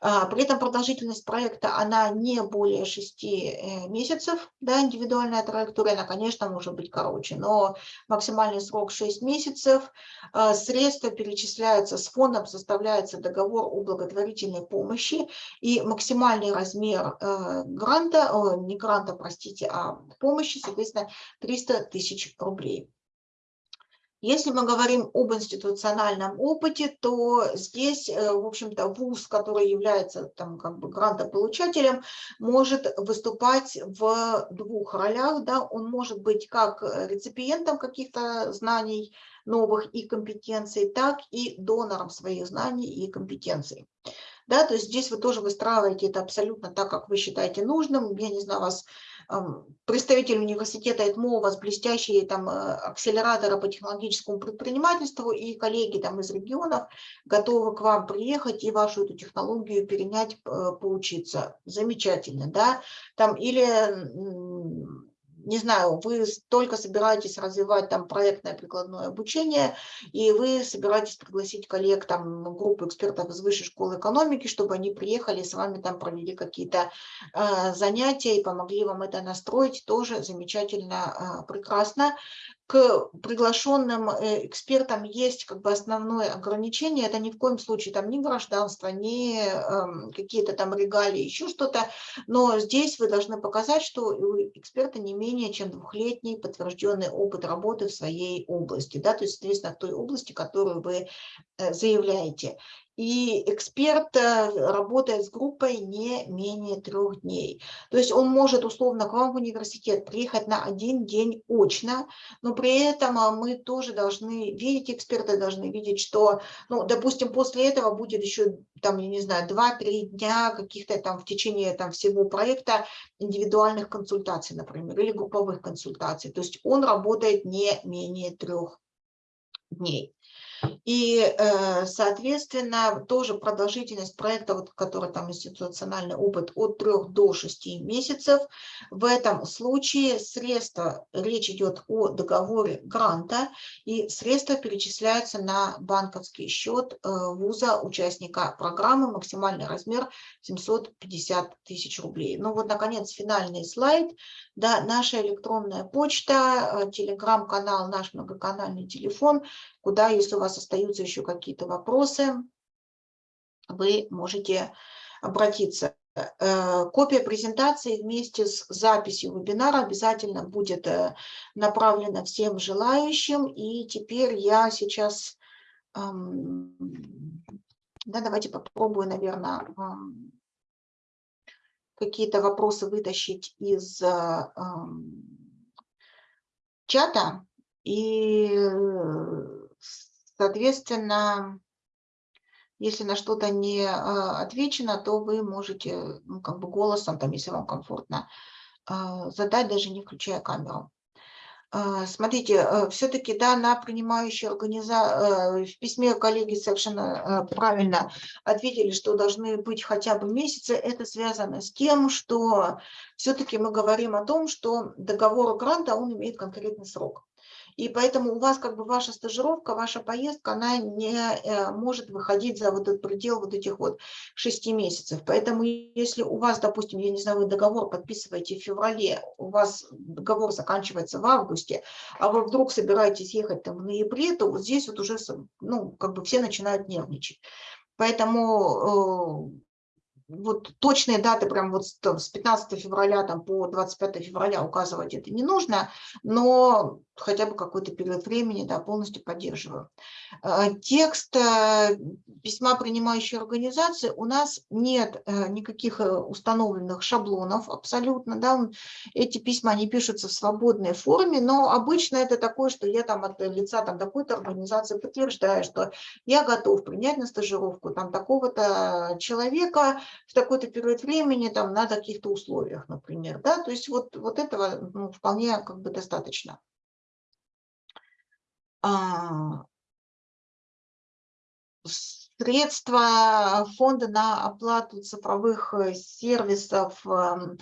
А, при этом продолжительность проекта, она не более 6 э, месяцев, да, индивидуальная траектория, она, конечно, может быть короче, но максимальный срок 6 месяцев. А, средства перечисляются с фондом, составляется договор о благотворительной помощи, и максимальный размер э, гранта, не гранта, простите, а помощи, соответственно, 300 тысяч рублей. Если мы говорим об институциональном опыте, то здесь, э, в общем-то, ВУЗ, который является там как бы грантополучателем, может выступать в двух ролях. Да? Он может быть как реципиентом каких-то знаний новых и компетенций, так и донором своих знаний и компетенций. Да, то есть здесь вы тоже выстраиваете это абсолютно так, как вы считаете нужным. Я не знаю, вас представитель университета ЭТМО, у вас блестящие там акселераторы по технологическому предпринимательству, и коллеги там из регионов готовы к вам приехать и вашу эту технологию перенять, поучиться. Замечательно, да? Там или не знаю, вы только собираетесь развивать там проектное прикладное обучение, и вы собираетесь пригласить коллег, там, группу экспертов из высшей школы экономики, чтобы они приехали с вами там провели какие-то э, занятия и помогли вам это настроить, тоже замечательно, э, прекрасно к приглашенным э, экспертам есть как бы основное ограничение, это ни в коем случае там ни гражданство, ни э, какие-то там регалии, еще что-то, но здесь вы должны показать, что у эксперта не менее чем двухлетний подтвержденный опыт работы в своей области, да, то есть, соответственно, в той области, которую вы э, заявляете и эксперт э, работает с группой не менее трех дней. То есть он может условно к вам в университет приехать на один день очно, но при этом а, мы тоже должны видеть, эксперты должны видеть, что, ну, допустим, после этого будет еще, там, я не знаю, 2-3 дня каких-то там в течение там, всего проекта индивидуальных консультаций, например, или групповых консультаций. То есть он работает не менее трех дней. И, э, соответственно, тоже продолжительность проекта, вот, который там институциональный опыт, от 3 до 6 месяцев. В этом случае средства, речь идет о договоре гранта, и средства перечисляются на банковский счет э, вуза, участника программы, максимальный размер 750 тысяч рублей. Ну вот, наконец, финальный слайд. Да, наша электронная почта, э, телеграм-канал, наш многоканальный телефон, куда, если у вас остаются еще какие-то вопросы, вы можете обратиться. Э, копия презентации вместе с записью вебинара обязательно будет э, направлена всем желающим. И теперь я сейчас, эм, да, давайте попробую, наверное, эм, какие-то вопросы вытащить из э, эм, чата. И Соответственно, если на что-то не а, отвечено, то вы можете ну, как бы голосом, там, если вам комфортно, а, задать, даже не включая камеру. А, смотрите, все-таки да, на принимающей организации, э, в письме коллеги совершенно э, правильно ответили, что должны быть хотя бы месяцы. Это связано с тем, что все-таки мы говорим о том, что договор гранта, он имеет конкретный срок. И поэтому у вас как бы ваша стажировка, ваша поездка, она не э, может выходить за вот этот предел вот этих вот шести месяцев. Поэтому если у вас, допустим, я не знаю, вы договор подписываете в феврале, у вас договор заканчивается в августе, а вы вдруг собираетесь ехать там в ноябре, то вот здесь вот уже, ну, как бы все начинают нервничать. Поэтому э, вот точные даты, прям вот с 15 февраля там, по 25 февраля указывать это не нужно, но хотя бы какой-то период времени да, полностью поддерживаю. Э, текст э, письма принимающей организации у нас нет э, никаких установленных шаблонов абсолютно. Да, эти письма они пишутся в свободной форме, но обычно это такое, что я там от лица там такой-то организации подтверждаю, что я готов принять на стажировку там такого-то человека, в такой-то период времени, там, на каких-то условиях, например. Да? То есть вот, вот этого ну, вполне как бы достаточно. А, средства фонда на оплату цифровых э, сервисов эм,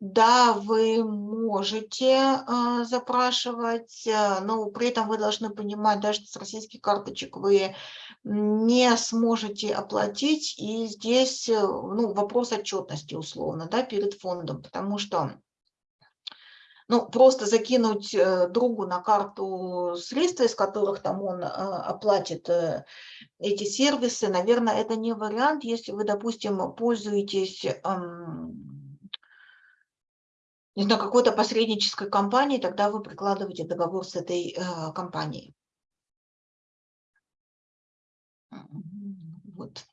да, вы можете э, запрашивать, э, но при этом вы должны понимать, да, что с российских карточек вы не сможете оплатить. И здесь ну, вопрос отчетности условно да, перед фондом, потому что ну, просто закинуть э, другу на карту средства, из которых там он э, оплатит э, эти сервисы, наверное, это не вариант, если вы, допустим, пользуетесь не знаю, какой-то посреднической компании, тогда вы прикладываете договор с этой компанией. Вот.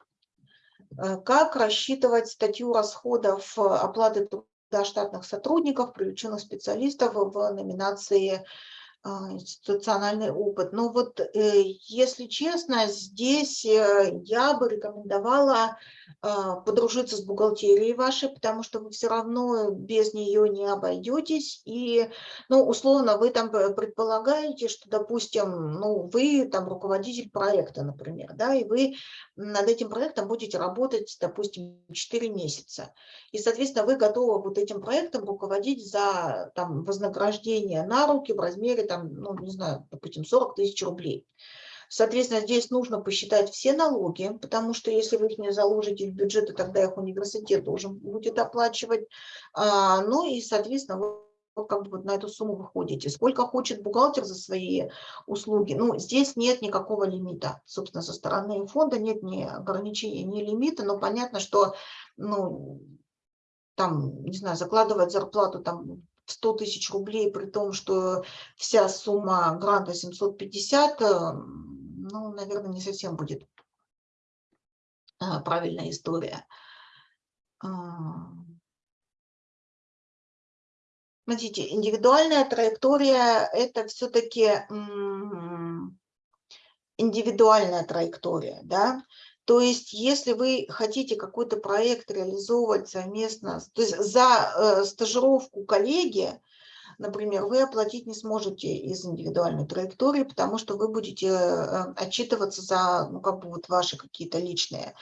Как рассчитывать статью расходов оплаты штатных сотрудников, привлеченных специалистов в номинации институциональный опыт. Но вот, э, если честно, здесь э, я бы рекомендовала а, подружиться с бухгалтерией вашей, потому что вы все равно без нее не обойдетесь. И, ну, условно, вы там предполагаете, что, допустим, ну, вы там руководитель проекта, например, да, и вы над этим проектом будете работать, допустим, 4 месяца. И, соответственно, вы готовы вот этим проектом руководить за там, вознаграждение на руки в размере там, ну, не знаю, допустим, 40 тысяч рублей. Соответственно, здесь нужно посчитать все налоги, потому что если вы их не заложите в бюджет, то тогда их университет должен будет оплачивать. А, ну и, соответственно, вы как бы вот на эту сумму выходите. Сколько хочет бухгалтер за свои услуги? Ну, здесь нет никакого лимита. Собственно, со стороны фонда нет ни ограничения, ни лимита, но понятно, что, ну, там, не знаю, закладывать зарплату там 100 тысяч рублей, при том, что вся сумма гранта 750, э, ну, наверное, не совсем будет а, правильная история. А. Смотрите, индивидуальная траектория – это все-таки индивидуальная траектория, да, то есть, если вы хотите какой-то проект реализовывать совместно, то есть за э, стажировку коллеги, например, вы оплатить не сможете из индивидуальной траектории, потому что вы будете э, отчитываться за ну, как бы вот ваши какие-то личные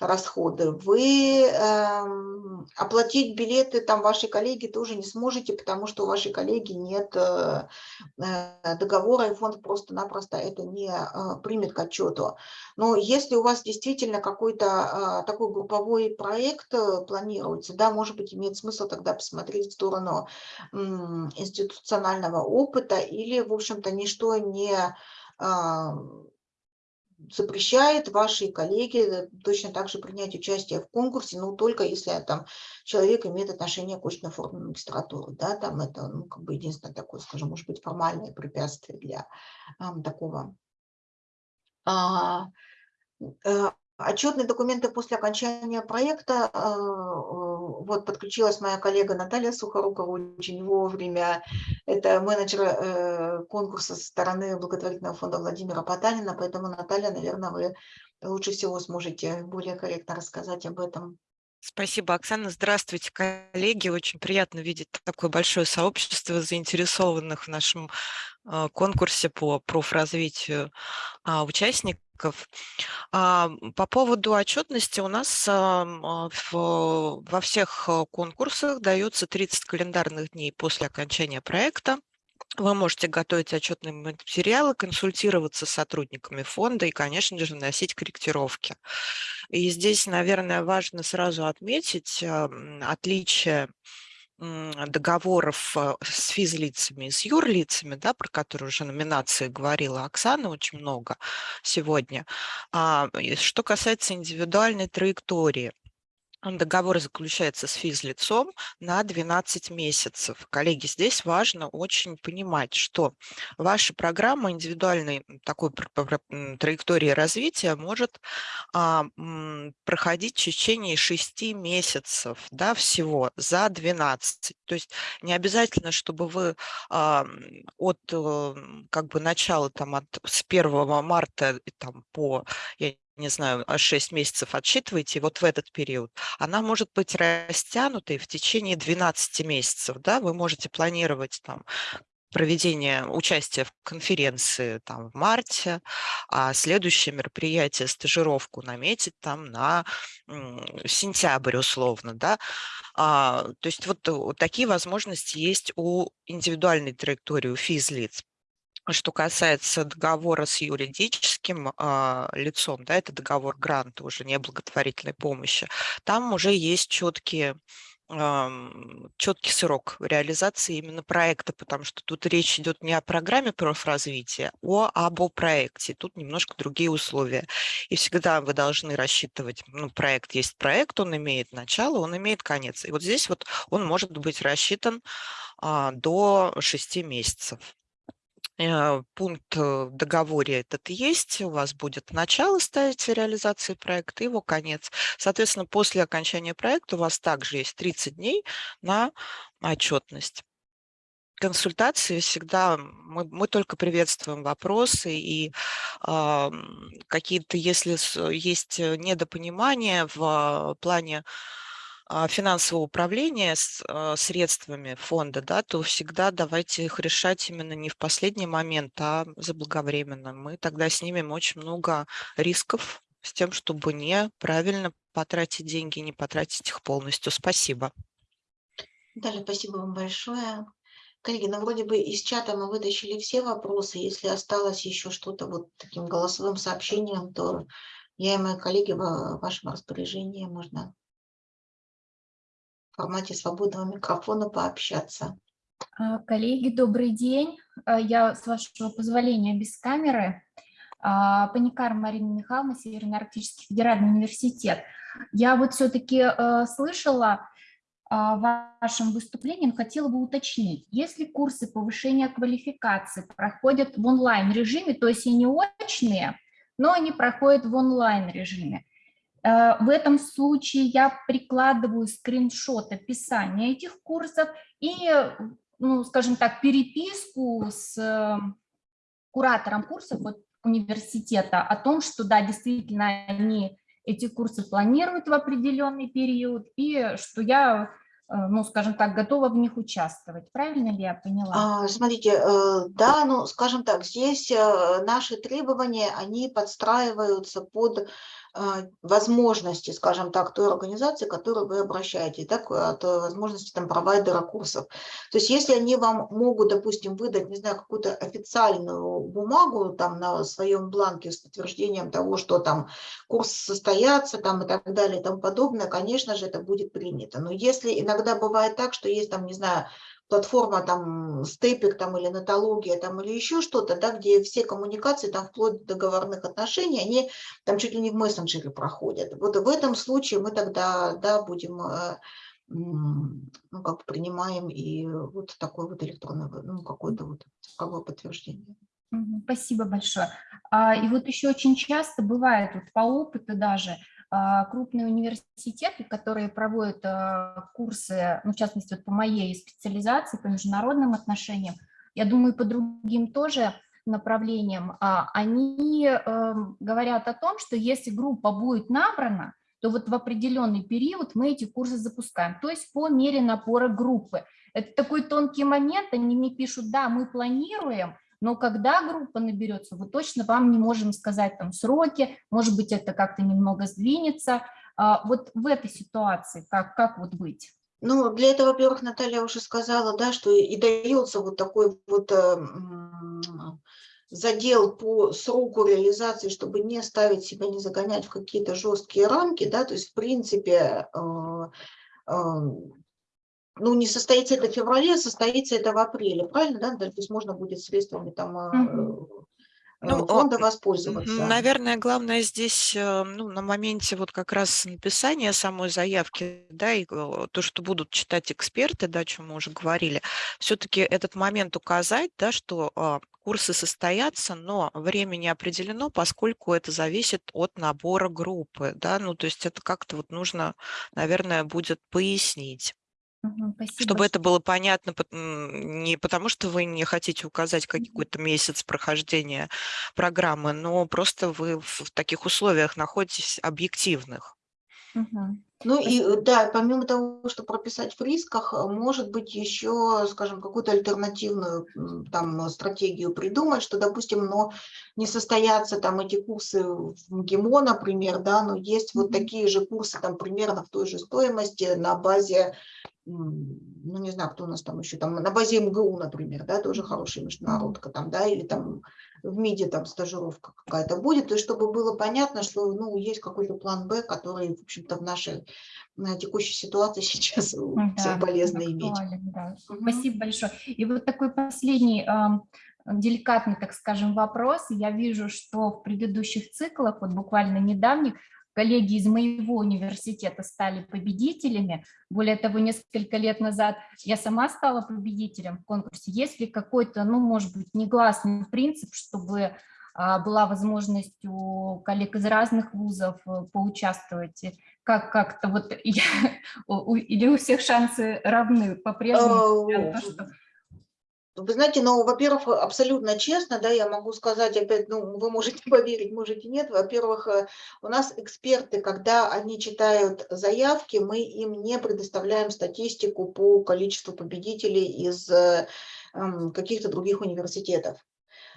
расходы. Вы э, оплатить билеты там вашей коллеги тоже не сможете, потому что у вашей коллеги нет э, э договора, и фонд просто-напросто это не э, примет к отчету. Но если у вас действительно какой-то э, такой групповой проект э, планируется, да, может быть, имеет смысл тогда посмотреть в сторону э, институционального опыта или, в общем-то, ничто не запрещает вашей коллеге точно так же принять участие в конкурсе, но только если там человек имеет отношение к очной форме магистратуры. Да, там это ну, как бы единственное такое, скажем, может быть, формальное препятствие для а, такого а, а, Отчетные документы после окончания проекта, э, вот подключилась моя коллега Наталья Сухорукова очень вовремя, это менеджер э, конкурса со стороны благотворительного фонда Владимира Потанина, поэтому, Наталья, наверное, вы лучше всего сможете более корректно рассказать об этом. Спасибо, Оксана. Здравствуйте, коллеги. Очень приятно видеть такое большое сообщество заинтересованных в нашем э, конкурсе по профразвитию а, участников. А, по поводу отчетности у нас а, во всех конкурсах дается 30 календарных дней после окончания проекта. Вы можете готовить отчетные материалы, консультироваться с сотрудниками фонда и, конечно же, вносить корректировки. И здесь, наверное, важно сразу отметить отличие договоров э, с физлицами и с юрлицами, да, про которые уже номинации говорила Оксана очень много сегодня. А, что касается индивидуальной траектории, Договор заключается с физлицом на 12 месяцев. Коллеги, здесь важно очень понимать, что ваша программа индивидуальной такой траектории развития может а, проходить в течение 6 месяцев да, всего за 12. То есть не обязательно, чтобы вы а, от э, как бы начала там, от, с 1 марта там, по я не знаю, 6 месяцев отсчитываете, вот в этот период, она может быть растянутой в течение 12 месяцев. Да? Вы можете планировать там проведение участия в конференции там, в марте, а следующее мероприятие, стажировку наметить там на сентябрь условно. Да? А, то есть вот, вот такие возможности есть у индивидуальной траектории, у физлиц. Что касается договора с юридическим э, лицом, да, это договор гранта, уже не благотворительной помощи, там уже есть четкие четкий срок реализации именно проекта, потому что тут речь идет не о программе профразвития, а об о проекте. Тут немножко другие условия. И всегда вы должны рассчитывать, ну, проект есть проект, он имеет начало, он имеет конец. И вот здесь вот он может быть рассчитан а, до 6 месяцев. Э, пункт э, в договоре этот есть, у вас будет начало ставить реализации проекта, его конец. Соответственно, после окончания проекта у вас также есть 30 дней на отчетность. консультации всегда мы, мы только приветствуем вопросы и э, какие-то, если есть недопонимания в плане финансового управления а, средствами фонда, да, то всегда давайте их решать именно не в последний момент, а заблаговременно. Мы тогда снимем очень много рисков с тем, чтобы неправильно потратить деньги, не потратить их полностью. Спасибо. Далее, спасибо вам большое. Коллеги, ну вроде бы из чата мы вытащили все вопросы. Если осталось еще что-то вот таким голосовым сообщением, то я и мои коллеги в вашем распоряжении можно формате свободного микрофона пообщаться. А, коллеги, добрый день. А, я, с вашего позволения, без камеры. А, Паникар Марина Михайловна, Северно-Арктический федеральный университет. Я вот все-таки слышала в вашем выступлении, но хотела бы уточнить. Если курсы повышения квалификации проходят в онлайн-режиме, то есть и не очные, но они проходят в онлайн-режиме, Э, в этом случае я прикладываю скриншот описания этих курсов и, ну, скажем так, переписку с э, куратором курсов вот, университета о том, что да, действительно они эти курсы планируют в определенный период и что я Э, ну, скажем так, готова в них участвовать. Правильно ли я поняла? А, смотрите, э, да, ну, скажем так, здесь э, наши требования, они подстраиваются под возможности, скажем так, той организации, к которой вы обращаетесь, так, от возможности там провайдера курсов. То есть если они вам могут, допустим, выдать, не знаю, какую-то официальную бумагу там на своем бланке с подтверждением того, что там курс состоятся там и так далее и тому подобное, конечно же, это будет принято. Но если иногда бывает так, что есть там, не знаю, платформа там степик там или натология там или еще что-то, да, где все коммуникации там вплоть до договорных отношений, они там чуть ли не в мессенджере проходят. Вот в этом случае мы тогда, да, будем, э, ну, как принимаем и вот такое вот электронное, ну, какое-то вот цифровое подтверждение. Спасибо большое. А, и вот еще очень часто бывает, вот по опыту даже, крупные университеты, которые проводят а, курсы, ну, в частности, вот по моей специализации, по международным отношениям, я думаю, по другим тоже направлениям, а, они эм, говорят о том, что если группа будет набрана, то вот в определенный период мы эти курсы запускаем, то есть по мере напора группы. Это такой тонкий момент, они мне пишут, да, мы планируем, но когда группа наберется, мы точно вам не можем сказать там сроки, может быть, это как-то немного сдвинется. А вот в этой ситуации как, как вот быть? Ну, для этого, во-первых, Наталья уже сказала, да, что и дается вот такой вот э, задел по сроку реализации, чтобы не ставить себя, не загонять в какие-то жесткие рамки, да, то есть, в принципе, э, э, ну, не состоится это в феврале, а состоится это в апреле, правильно, да? То есть можно будет средствами там угу. ну, фонда воспользоваться. Наверное, главное здесь, э, ну, на моменте вот как раз написания самой заявки, да, и то, что будут читать эксперты, да, о чем мы уже говорили, все-таки этот момент указать, да, что а, курсы состоятся, но время не определено, поскольку это зависит от набора группы, да, ну, то есть это как-то вот нужно, наверное, будет пояснить. Спасибо. Чтобы это было понятно, не потому что вы не хотите указать какой-то месяц прохождения программы, но просто вы в таких условиях находитесь объективных. Угу. Ну и э, да, помимо того, что прописать в рисках, э, может быть еще, скажем, какую-то альтернативную там стратегию придумать, что, допустим, но не состоятся там эти курсы в МГИМО, например, да, но есть вот такие же курсы там примерно в той же стоимости на базе ну, не знаю, кто у нас там еще, там на базе МГУ, например, да, тоже хорошая международка там, да, или там в МИДе там стажировка какая-то будет, и чтобы было понятно, что, ну, есть какой-то план Б, который, в общем-то, в нашей на текущей ситуации сейчас да, полезно иметь. Да. Угу. Спасибо большое. И вот такой последний деликатный, так скажем, вопрос. Я вижу, что в предыдущих циклах, вот буквально недавних, коллеги из моего университета стали победителями. Более того, несколько лет назад я сама стала победителем в конкурсе. Есть ли какой-то, ну, может быть, негласный принцип, чтобы а, была возможность у коллег из разных вузов э, поучаствовать? Как как-то вот, я, или у всех шансы равны по-прежнему? Вы знаете, ну, во-первых, абсолютно честно, да, я могу сказать опять, ну, вы можете поверить, можете нет. Во-первых, э, у нас эксперты, когда они читают заявки, мы им не предоставляем статистику по количеству победителей из э, каких-то других университетов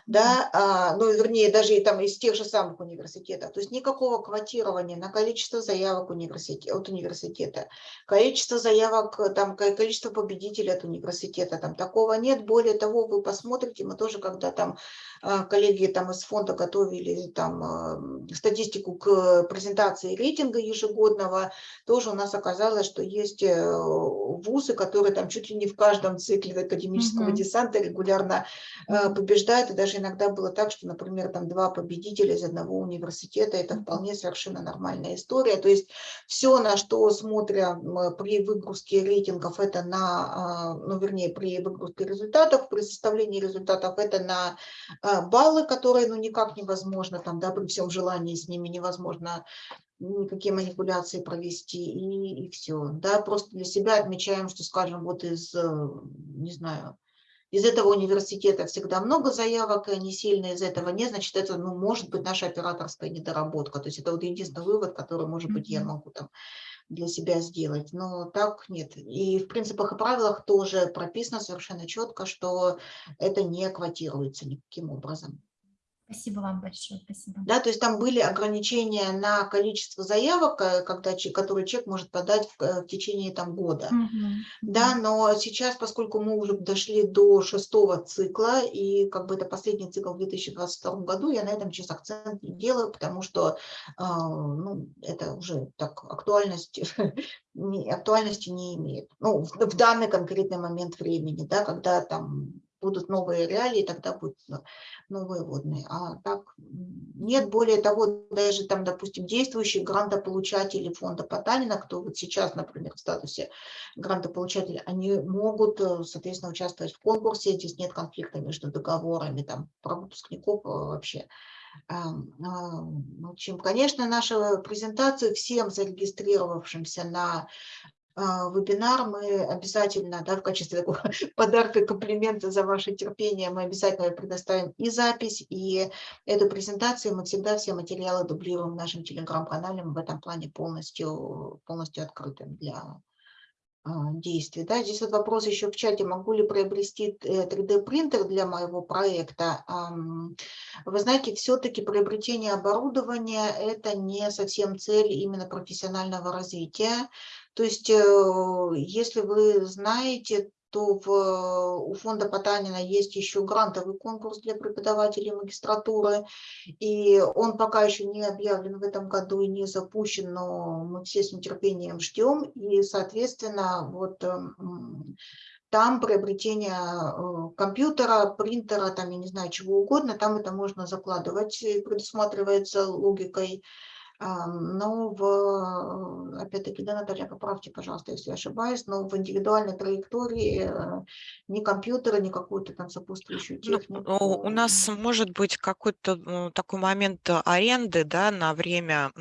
да, а, ну, вернее, даже и там из тех же самых университетов. То есть никакого квотирования на количество заявок университет, от университета, количество заявок, там, количество победителей от университета, там такого нет. Более того, вы посмотрите, мы тоже, когда там а, коллеги там из фонда готовили там а, статистику к презентации рейтинга ежегодного, тоже у нас оказалось, что есть э, вузы, которые там чуть ли не в каждом цикле академического mm -hmm. десанта регулярно побеждают и даже иногда было так, что, например, там два победителя из одного университета, это вполне совершенно нормальная история. То есть все, на что смотрим при выгрузке рейтингов, это на, а, ну, вернее, при выгрузке результатов, при составлении результатов, это на а, баллы, которые, ну, никак невозможно, там, да, при всем желании с ними невозможно никакие манипуляции провести, и, и все. Да, просто для себя отмечаем, что, скажем, вот из, э, не знаю, из этого университета всегда много заявок, и они сильные из этого нет, значит, это ну, может быть наша операторская недоработка. То есть это вот единственный вывод, который, может быть, я могу там для себя сделать. Но так нет. И в принципах и правилах тоже прописано совершенно четко, что это не квотируется никаким образом. Спасибо вам большое. Спасибо. Да, то есть там были ограничения на количество заявок, э, когда, которые человек может подать в, э, в течение там, года. Угу. Да, но сейчас, поскольку мы уже дошли до шестого цикла, и как бы это последний цикл в 2022 году, я на этом сейчас акцент не делаю, потому что э, ну, это уже так актуальность актуальности не имеет. Ну, в, в данный конкретный момент времени, да, когда там будут новые реалии, тогда будут новые водные. А так нет, более того, даже там, допустим, действующие грантополучатели фонда Потанина, кто вот сейчас, например, в статусе грантополучателя, они могут, э, соответственно, участвовать в конкурсе, здесь нет конфликта между договорами, там, про выпускников э, вообще. В общем, конечно, наша презентация всем зарегистрировавшимся на вебинар мы обязательно, да, в качестве такого подарка, комплимента за ваше терпение, мы обязательно предоставим и запись, и эту презентацию. Мы всегда все материалы дублируем в нашем телеграм-канале, мы в этом плане полностью, полностью открыты для а, действий. Да, здесь вот вопрос еще в чате, могу ли приобрести 3D-принтер э, для моего проекта. Вы знаете, все-таки приобретение оборудования – это не совсем цель именно профессионального развития. То есть, э, если вы знаете, то в, у фонда Потанина есть еще грантовый конкурс для преподавателей магистратуры, и он пока еще не объявлен в этом году и не запущен, но мы все с нетерпением ждем, и, соответственно, вот эм, там приобретение э, компьютера, принтера, там, я не знаю, чего угодно, там это можно закладывать, предусматривается логикой но в, опять-таки, да, Наталья, поправьте, пожалуйста, если я ошибаюсь, но в индивидуальной траектории э, ни компьютера, ни какую-то там сопутствующую ну, технику. Ну, у нас может быть какой-то такой момент аренды, да, на время,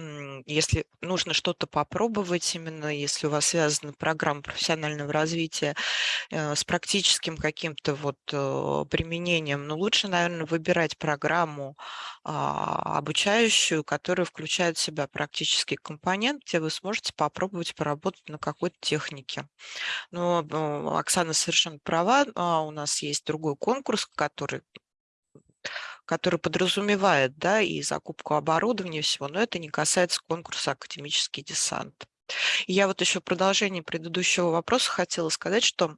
если нужно что-то попробовать, именно если у вас связана программа профессионального развития э, с практическим каким-то вот э, применением, но лучше, наверное, выбирать программу а, обучающую, которая включает в себя практический компонент, где вы сможете попробовать поработать на какой-то технике. Но Оксана совершенно права, а, у нас есть другой конкурс, который который подразумевает да, и закупку оборудования и всего, но это не касается конкурса «Академический десант». Я вот еще в продолжении предыдущего вопроса хотела сказать, что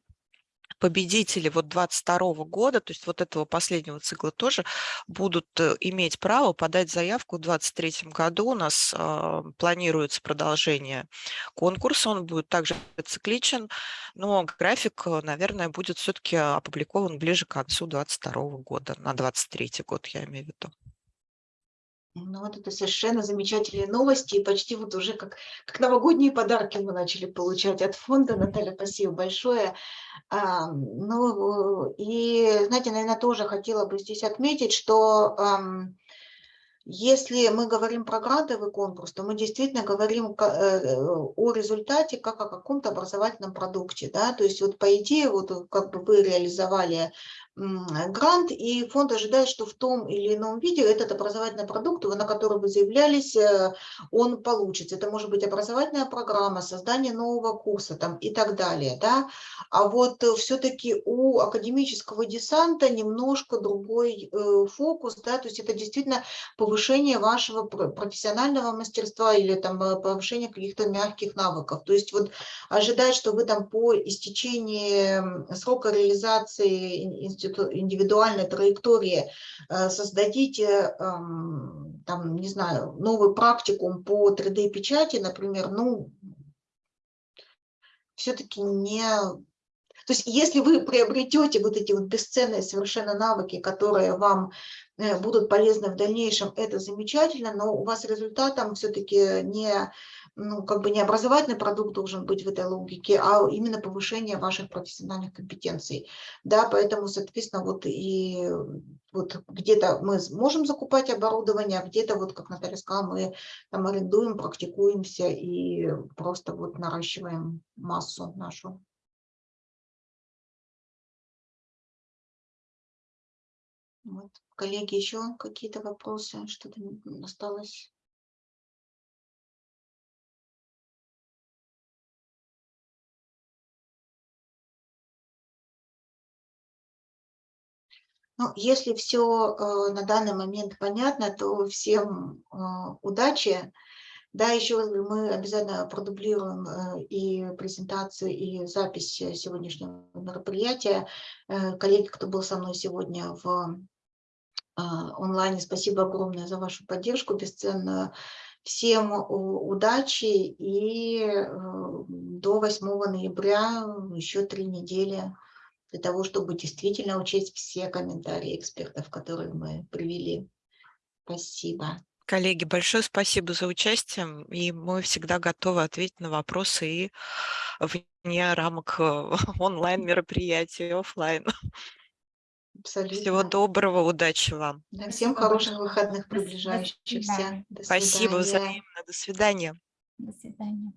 победители вот 22 года, то есть вот этого последнего цикла тоже будут э, иметь право подать заявку в 23 году. У нас э, планируется продолжение конкурса, он будет также цикличен, но график, э, наверное, будет все-таки опубликован ближе к концу 22 года, на 23 год я имею в виду. Ну вот это совершенно замечательные новости, и почти вот уже как, как новогодние подарки мы начали получать от фонда. Наталья, спасибо большое. А, ну и, знаете, наверное, тоже хотела бы здесь отметить, что а, если мы говорим про грантовый конкурс, то мы действительно говорим э, о результате как о каком-то образовательном продукте. Да? То есть вот по идее, вот как бы вы реализовали грант, и фонд ожидает, что в том или ином виде этот образовательный продукт, на который вы заявлялись, э, он получится. Это может быть образовательная программа, создание нового курса там, и так далее. Да? А вот все-таки у академического десанта немножко другой э, фокус, да? то есть это действительно повышение вашего профессионального мастерства или там, э, повышение каких-то мягких навыков. То есть вот ожидать, что вы там по истечении срока реализации индивидуальной траектории э, создадите, эм, там, не знаю, новый практикум по 3D-печати, например, ну, все-таки не... То есть если вы приобретете вот эти вот бесценные совершенно навыки, которые вам э, будут полезны в дальнейшем, это замечательно, но у вас результатом все-таки не ну, как бы не образовательный продукт должен быть в этой логике, а именно повышение ваших профессиональных компетенций. Да, поэтому, соответственно, вот и вот где-то мы можем закупать оборудование, а где-то, вот как Наталья сказала, мы там арендуем, практикуемся и просто вот наращиваем массу нашу. Вот. Коллеги, еще какие-то вопросы? Что-то осталось? Ну, если все э, на данный момент понятно, то всем э, удачи. Да, еще мы обязательно продублируем э, и презентацию, и запись сегодняшнего мероприятия. Коллеги, кто был со мной сегодня в онлайне, спасибо огромное за вашу поддержку бесценную. Всем удачи и до 8 ноября еще три недели для того, чтобы действительно учесть все комментарии экспертов, которые мы привели. Спасибо. Коллеги, большое спасибо за участие, и мы всегда готовы ответить на вопросы и вне рамок э, онлайн-мероприятий, офлайн. Абсолютно. Всего доброго, удачи вам. Да, всем хороших выходных приближающихся. До Спасибо взаимно. До свидания. До свидания.